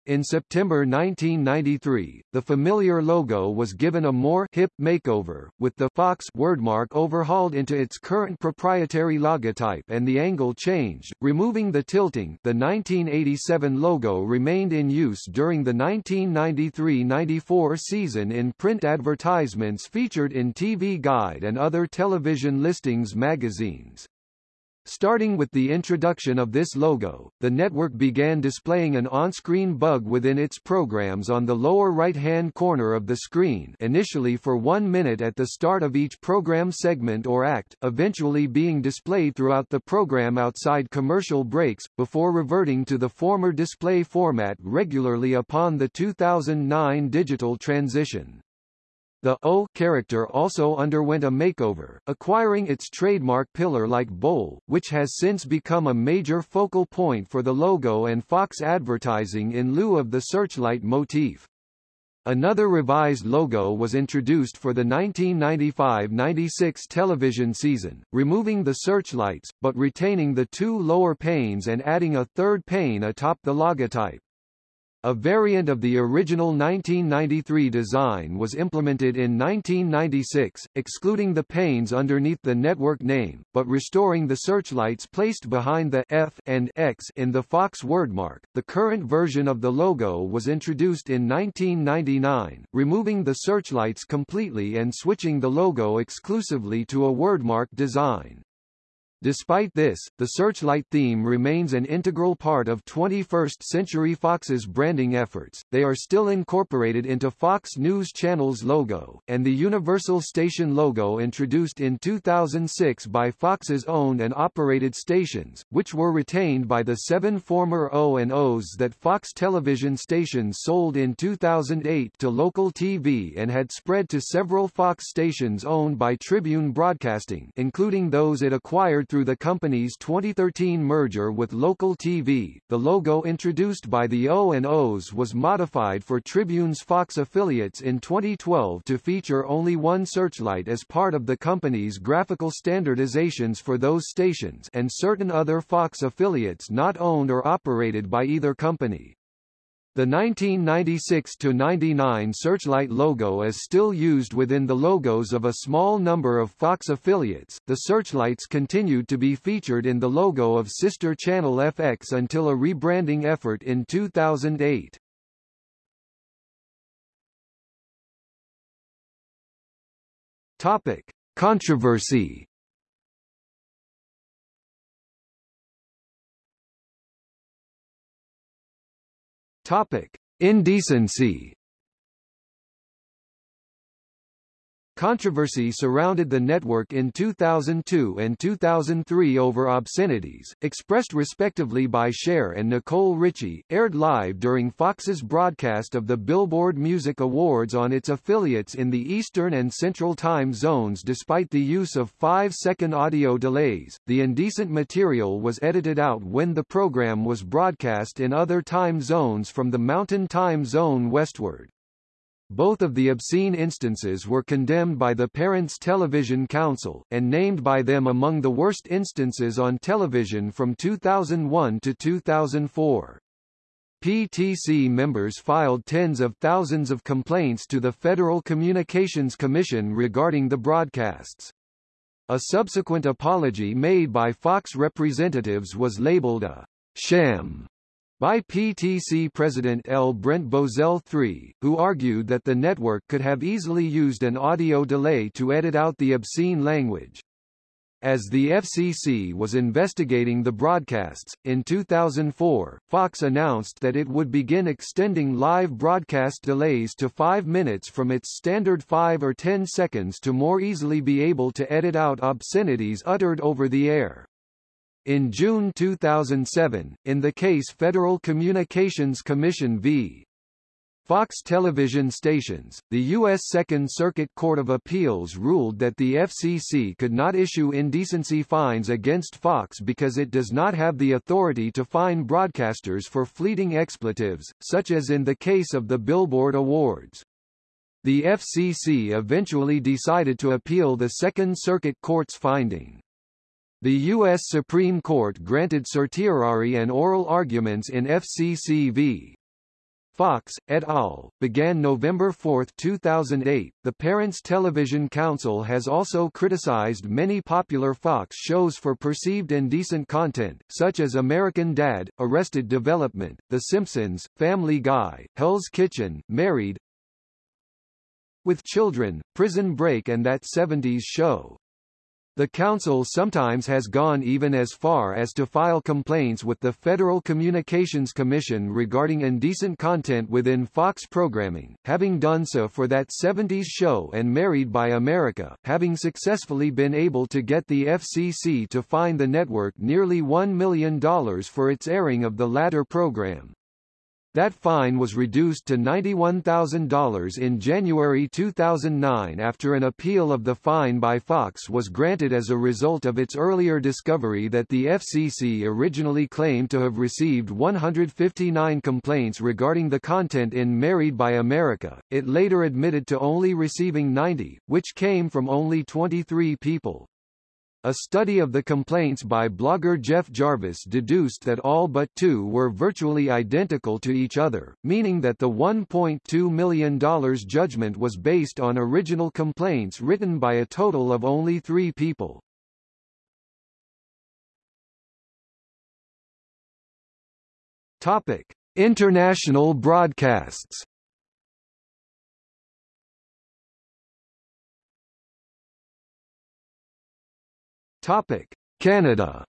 In September 1993, the familiar logo was given a more hip makeover, with the Fox wordmark overhauled into its current proprietary logotype and the angle changed, removing the tilting. The 1987 logo remained in use during the 1993-94 season in print advertisements featured in TV Guide and other television listings magazines. Starting with the introduction of this logo, the network began displaying an on-screen bug within its programs on the lower right-hand corner of the screen initially for one minute at the start of each program segment or act, eventually being displayed throughout the program outside commercial breaks, before reverting to the former display format regularly upon the 2009 digital transition. The O character also underwent a makeover, acquiring its trademark pillar-like bowl, which has since become a major focal point for the logo and Fox advertising in lieu of the searchlight motif. Another revised logo was introduced for the 1995-96 television season, removing the searchlights, but retaining the two lower panes and adding a third pane atop the logotype. A variant of the original 1993 design was implemented in 1996, excluding the panes underneath the network name, but restoring the searchlights placed behind the F and X in the Fox wordmark. The current version of the logo was introduced in 1999, removing the searchlights completely and switching the logo exclusively to a wordmark design. Despite this, the Searchlight theme remains an integral part of 21st Century Fox's branding efforts, they are still incorporated into Fox News Channel's logo, and the Universal Station logo introduced in 2006 by Fox's owned and operated stations, which were retained by the seven former O&Os that Fox television stations sold in 2008 to local TV and had spread to several Fox stations owned by Tribune Broadcasting including those it acquired through the company's 2013 merger with Local TV, the logo introduced by the O&Os was modified for Tribune's Fox affiliates in 2012 to feature only one searchlight as part of the company's graphical standardizations for those stations and certain other Fox affiliates not owned or operated by either company. The 1996-99 Searchlight logo is still used within the logos of a small number of Fox affiliates. The searchlights continued to be featured in the logo of sister channel FX until a rebranding effort in 2008. Topic: Controversy Topic: Indecency Controversy surrounded the network in 2002 and 2003 over obscenities, expressed respectively by Cher and Nicole Richie, aired live during Fox's broadcast of the Billboard Music Awards on its affiliates in the Eastern and Central time zones despite the use of five-second audio delays. The indecent material was edited out when the program was broadcast in other time zones from the Mountain Time Zone westward. Both of the obscene instances were condemned by the Parents Television Council, and named by them among the worst instances on television from 2001 to 2004. PTC members filed tens of thousands of complaints to the Federal Communications Commission regarding the broadcasts. A subsequent apology made by Fox representatives was labeled a sham by PTC President L. Brent Bozell III, who argued that the network could have easily used an audio delay to edit out the obscene language. As the FCC was investigating the broadcasts, in 2004, Fox announced that it would begin extending live broadcast delays to 5 minutes from its standard 5 or 10 seconds to more easily be able to edit out obscenities uttered over the air. In June 2007, in the case Federal Communications Commission v. Fox television stations, the U.S. Second Circuit Court of Appeals ruled that the FCC could not issue indecency fines against Fox because it does not have the authority to fine broadcasters for fleeting expletives, such as in the case of the Billboard Awards. The FCC eventually decided to appeal the Second Circuit Court's finding. The U.S. Supreme Court granted certiorari and oral arguments in FCC v. Fox, et al., began November 4, 2008. The Parents Television Council has also criticized many popular Fox shows for perceived indecent content, such as American Dad, Arrested Development, The Simpsons, Family Guy, Hell's Kitchen, Married with Children, Prison Break and That 70s Show. The Council sometimes has gone even as far as to file complaints with the Federal Communications Commission regarding indecent content within Fox programming, having done so for that 70s show and Married by America, having successfully been able to get the FCC to fine the network nearly $1 million for its airing of the latter program. That fine was reduced to $91,000 in January 2009 after an appeal of the fine by Fox was granted as a result of its earlier discovery that the FCC originally claimed to have received 159 complaints regarding the content in Married by America. It later admitted to only receiving 90, which came from only 23 people. A study of the complaints by blogger Jeff Jarvis deduced that all but two were virtually identical to each other, meaning that the $1.2 million judgment was based on original complaints written by a total of only three people. Topic: International broadcasts. Topic: Canada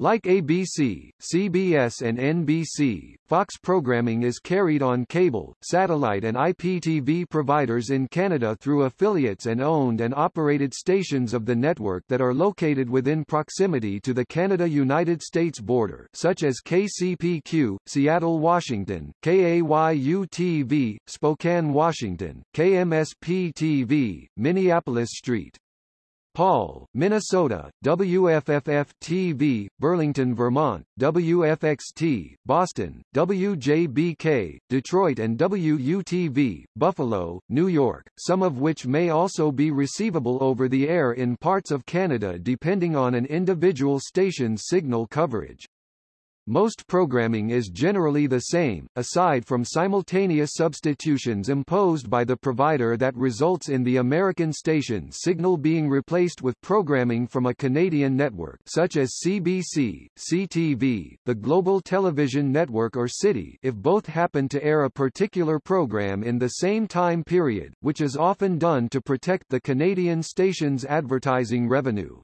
Like ABC, CBS and NBC, Fox programming is carried on cable, satellite and IPTV providers in Canada through affiliates and owned and operated stations of the network that are located within proximity to the Canada-United States border such as KCPQ, Seattle, Washington, KAYU-TV, Spokane, Washington, KMSP-TV, Minneapolis St. Paul, Minnesota, WFFF-TV, Burlington, Vermont, WFXT, Boston, WJBK, Detroit and WUTV, Buffalo, New York, some of which may also be receivable over the air in parts of Canada depending on an individual station's signal coverage. Most programming is generally the same, aside from simultaneous substitutions imposed by the provider that results in the American station signal being replaced with programming from a Canadian network such as CBC, CTV, the Global Television Network or City if both happen to air a particular program in the same time period, which is often done to protect the Canadian station's advertising revenue.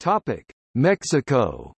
Topic: Mexico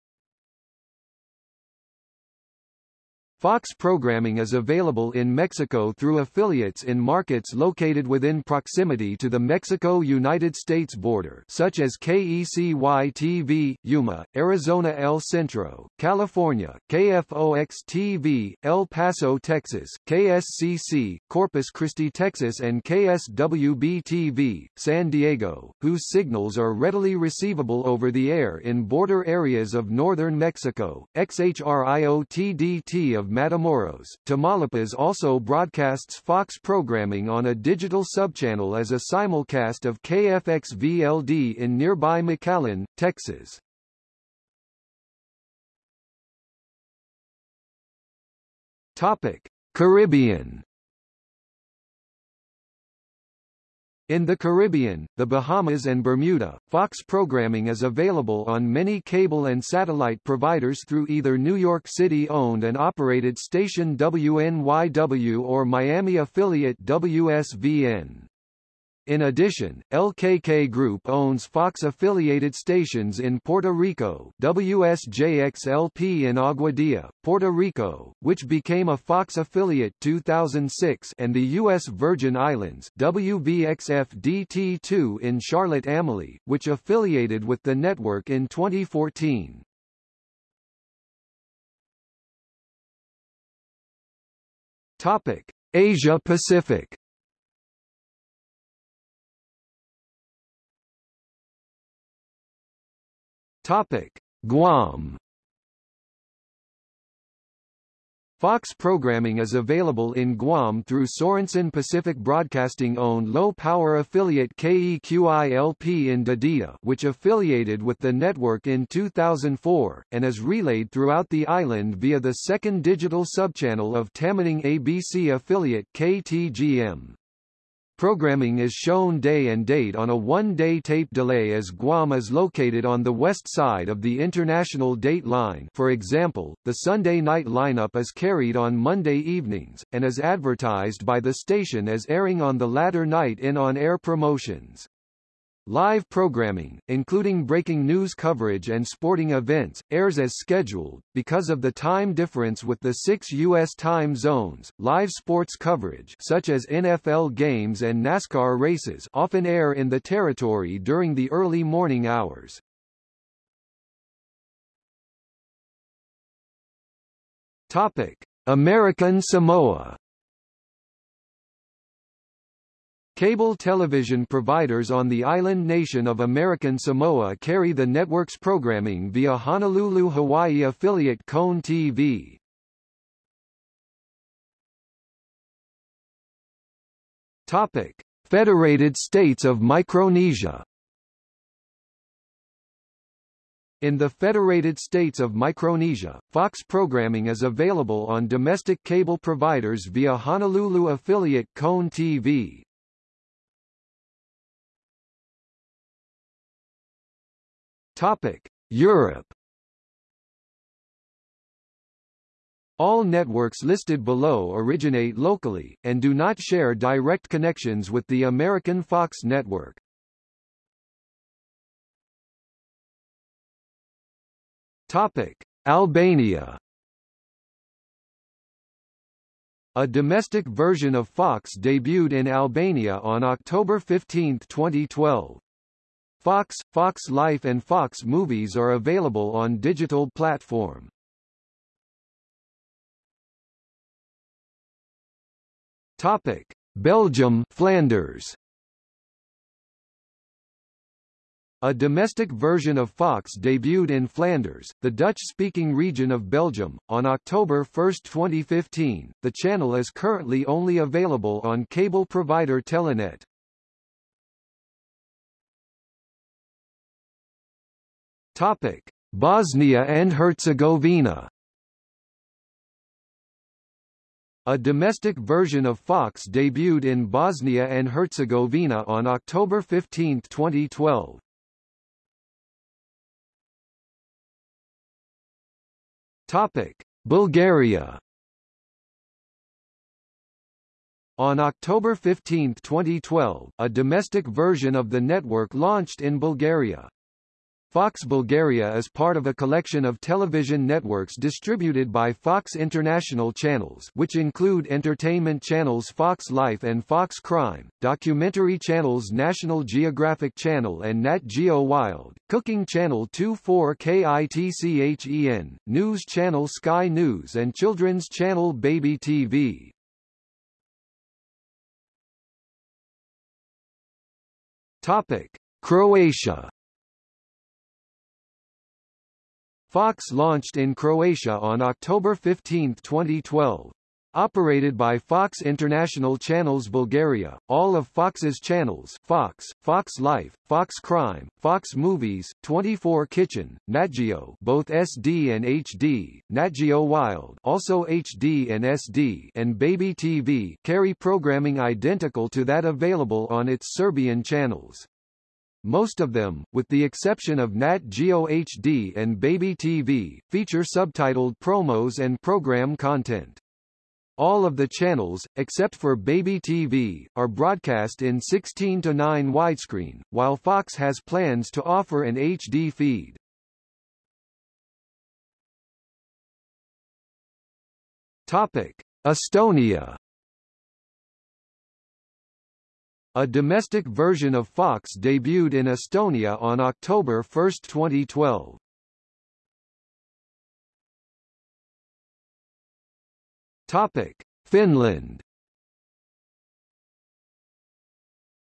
Fox programming is available in Mexico through affiliates in markets located within proximity to the Mexico-United States border such as KECY-TV, Yuma, Arizona El Centro, California, KFOX-TV, El Paso, Texas, KSCC, Corpus Christi, Texas and KSWB-TV, San Diego, whose signals are readily receivable over the air in border areas of northern Mexico, XHRIO-TDT of Matamoros, Tamaulipas also broadcasts Fox programming on a digital subchannel as a simulcast of KFXV LD in nearby McAllen, Texas. Topic: Caribbean In the Caribbean, the Bahamas and Bermuda, Fox programming is available on many cable and satellite providers through either New York City-owned and operated station WNYW or Miami affiliate WSVN. In addition, LKK Group owns Fox-affiliated stations in Puerto Rico WSJXLP in Aguadilla, Puerto Rico, which became a Fox affiliate 2006 and the U.S. Virgin Islands WVXF-DT2 in Charlotte-Amalie, which affiliated with the network in 2014. Topic. Asia Pacific Topic: Guam. Fox programming is available in Guam through Sorensen Pacific Broadcasting-owned low-power affiliate KEQILP in Dededo which affiliated with the network in 2004, and is relayed throughout the island via the second digital subchannel of Tamuning ABC affiliate KTGM. Programming is shown day and date on a one-day tape delay as Guam is located on the west side of the international date line for example, the Sunday night lineup is carried on Monday evenings, and is advertised by the station as airing on the latter night in on-air promotions. Live programming, including breaking news coverage and sporting events, airs as scheduled. Because of the time difference with the six U.S. time zones, live sports coverage such as NFL games and NASCAR races often air in the territory during the early morning hours. Topic: American Samoa Cable television providers on the island nation of American Samoa carry the network's programming via Honolulu, Hawaii affiliate KHON TV. Topic: Federated States of Micronesia. In the Federated States of Micronesia, Fox programming is available on domestic cable providers via Honolulu affiliate KHON TV. Topic: Europe. All networks listed below originate locally, and do not share direct connections with the American Fox network. Topic: Albania. A domestic version of Fox debuted in Albania on October 15, 2012. Fox, Fox Life and Fox Movies are available on digital platform. Topic: Belgium, Flanders. A domestic version of Fox debuted in Flanders, the Dutch-speaking region of Belgium, on October 1, 2015. The channel is currently only available on cable provider Telenet. Topic: Bosnia and Herzegovina. A domestic version of Fox debuted in Bosnia and Herzegovina on October 15, 2012. Topic: Bulgaria. On October 15, 2012, a domestic version of the network launched in Bulgaria. Fox Bulgaria is part of a collection of television networks distributed by Fox International Channels which include entertainment channels Fox Life and Fox Crime, documentary channels National Geographic Channel and Nat Geo Wild, cooking channel 24KITCHEN, news channel Sky News and children's channel Baby TV. Topic: Croatia Fox launched in Croatia on October 15, 2012. Operated by Fox International Channels Bulgaria, all of Fox's channels Fox, Fox Life, Fox Crime, Fox Movies, 24 Kitchen, NatGeo both SD and HD, NatGeo Wild also HD and SD and Baby TV carry programming identical to that available on its Serbian channels. Most of them, with the exception of Nat Geo HD and Baby TV, feature subtitled promos and program content. All of the channels, except for Baby TV, are broadcast in 16 to 9 widescreen, while Fox has plans to offer an HD feed. Topic: Estonia. A domestic version of Fox debuted in Estonia on October 1, 2012. Topic: Finland.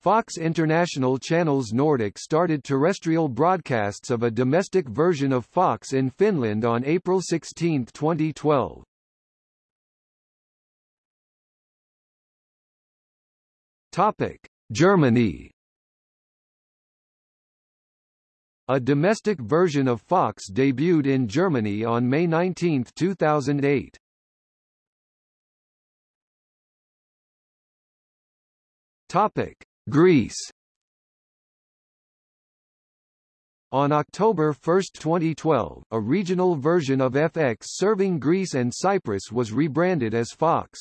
Fox International Channels Nordic started terrestrial broadcasts of a domestic version of Fox in Finland on April 16, 2012. Topic: Germany. A domestic version of Fox debuted in Germany on May 19, 2008. Topic: Greece. On October 1, 2012, a regional version of FX serving Greece and Cyprus was rebranded as Fox.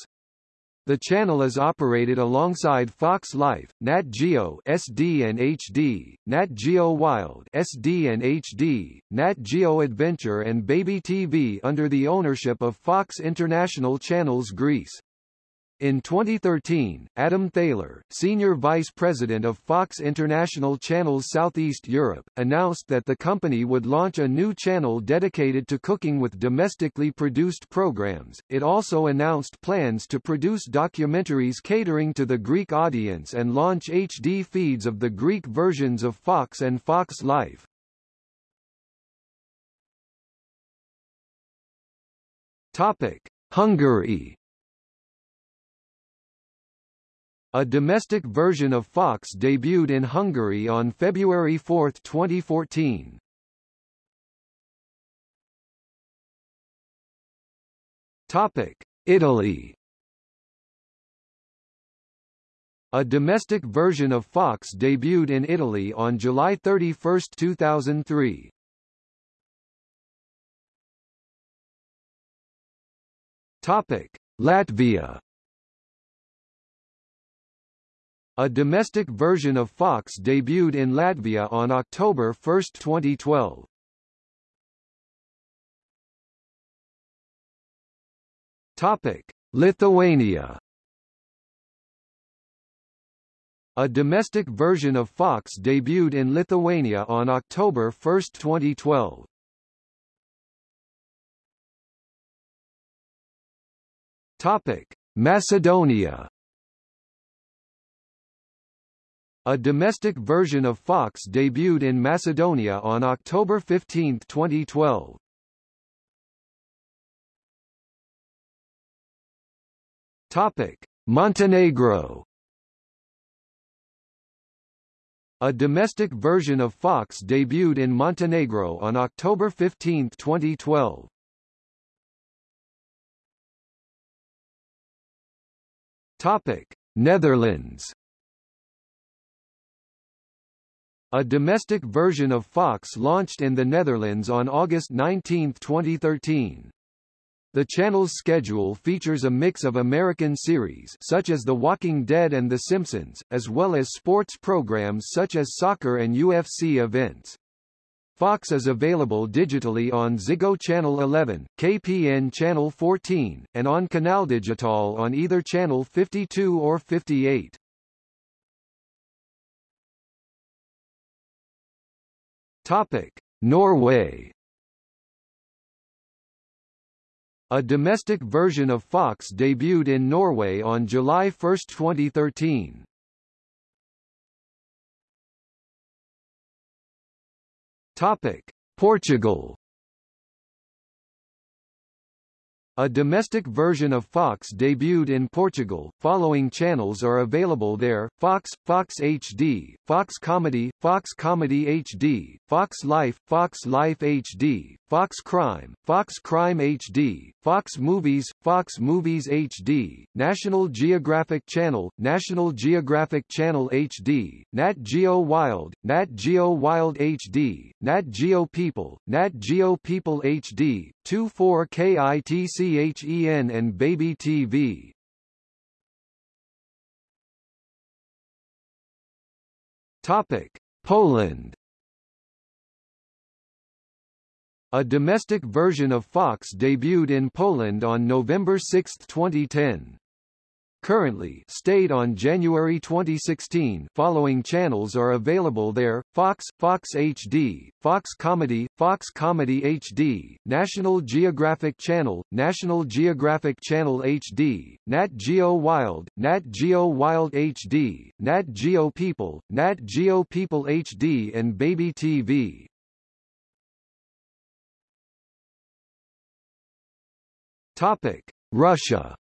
The channel is operated alongside Fox Life, Nat Geo SD and HD, Nat Geo Wild SD and HD, Nat Geo Adventure and Baby TV under the ownership of Fox International Channels Greece. In 2013, Adam Thaler, Senior Vice President of Fox International Channels Southeast Europe, announced that the company would launch a new channel dedicated to cooking with domestically produced programs. It also announced plans to produce documentaries catering to the Greek audience and launch HD feeds of the Greek versions of Fox and Fox Life. Topic: Hungary A domestic version of Fox debuted in Hungary on February 4, 2014. Topic: Italy. A domestic version of Fox debuted in Italy on July 31, 2003. Topic: Latvia. A domestic version of Fox debuted in Latvia on October 1, 2012. Topic: Lithuania. A domestic version of Fox debuted in Lithuania on October 1, 2012. Topic: Macedonia. A domestic version of Fox debuted in Macedonia on October 15, 2012. Topic: Montenegro. A domestic version of Fox debuted in Montenegro on October 15, 2012. Topic: Netherlands. A domestic version of Fox launched in the Netherlands on August 19, 2013. The channel's schedule features a mix of American series such as The Walking Dead and The Simpsons, as well as sports programs such as soccer and UFC events. Fox is available digitally on Ziggo Channel 11, KPN Channel 14, and on Canal Digital on either Channel 52 or 58. Topic: Norway. A domestic version of Fox debuted in Norway on July 1, 2013. Topic: Portugal. A domestic version of Fox debuted in Portugal. Following channels are available there: Fox, Fox HD, Fox Comedy, Fox Comedy HD, Fox Life, Fox Life HD, Fox Crime, Fox Crime HD, Fox Movies, Fox Movies HD, National Geographic Channel, National Geographic Channel HD, Nat Geo Wild, Nat Geo Wild HD, Nat Geo People, Nat Geo People HD, 24KITCHEN and Baby TV. Topic: Poland. A domestic version of Fox debuted in Poland on November 6, 2010. Currently stayed on January 2016 following channels are available there, Fox, Fox HD, Fox Comedy, Fox Comedy HD, National Geographic Channel, National Geographic Channel HD, Nat Geo Wild, Nat Geo Wild HD, Nat Geo People, Nat Geo People HD and Baby TV. Topic: Russia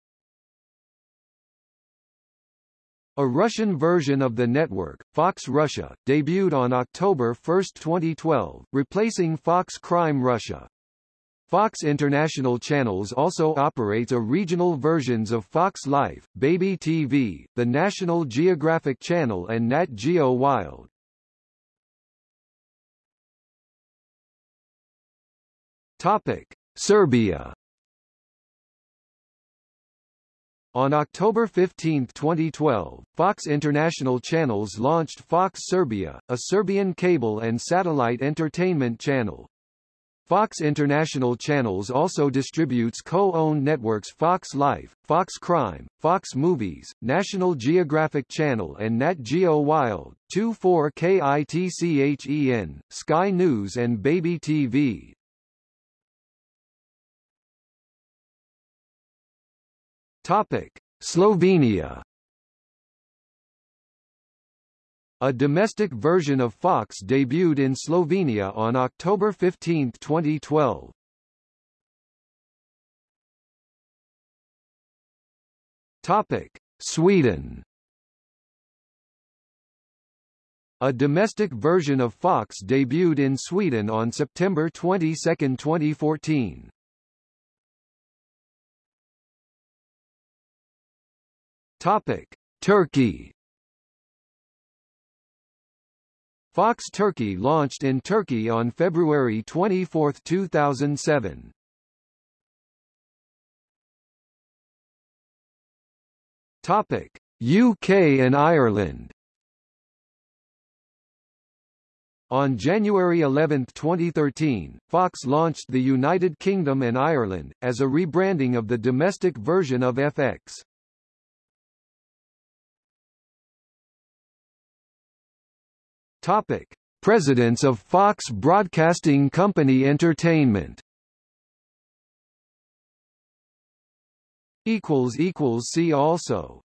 A Russian version of the network, Fox Russia, debuted on October 1, 2012, replacing Fox Crime Russia. Fox International Channels also operates a regional versions of Fox Life, Baby TV, the National Geographic Channel and Nat Geo Wild. Topic: Serbia On October 15, 2012, Fox International Channels launched Fox Serbia, a Serbian cable and satellite entertainment channel. Fox International Channels also distributes co-owned networks Fox Life, Fox Crime, Fox Movies, National Geographic Channel and Nat Geo Wild, 24KITCHEN, Sky News and Baby TV. Topic: Slovenia. A domestic version of Fox debuted in Slovenia on October 15, 2012. Topic: Sweden. A domestic version of Fox debuted in Sweden on September 22, 2014. Topic: Turkey. Fox Turkey launched in Turkey on February 24, 2007. Topic: UK and Ireland. On January 11, 2013, Fox launched the United Kingdom and Ireland, as a rebranding of the domestic version of FX. Topic: Presidents of Fox Broadcasting Company Entertainment. Equals equals see also.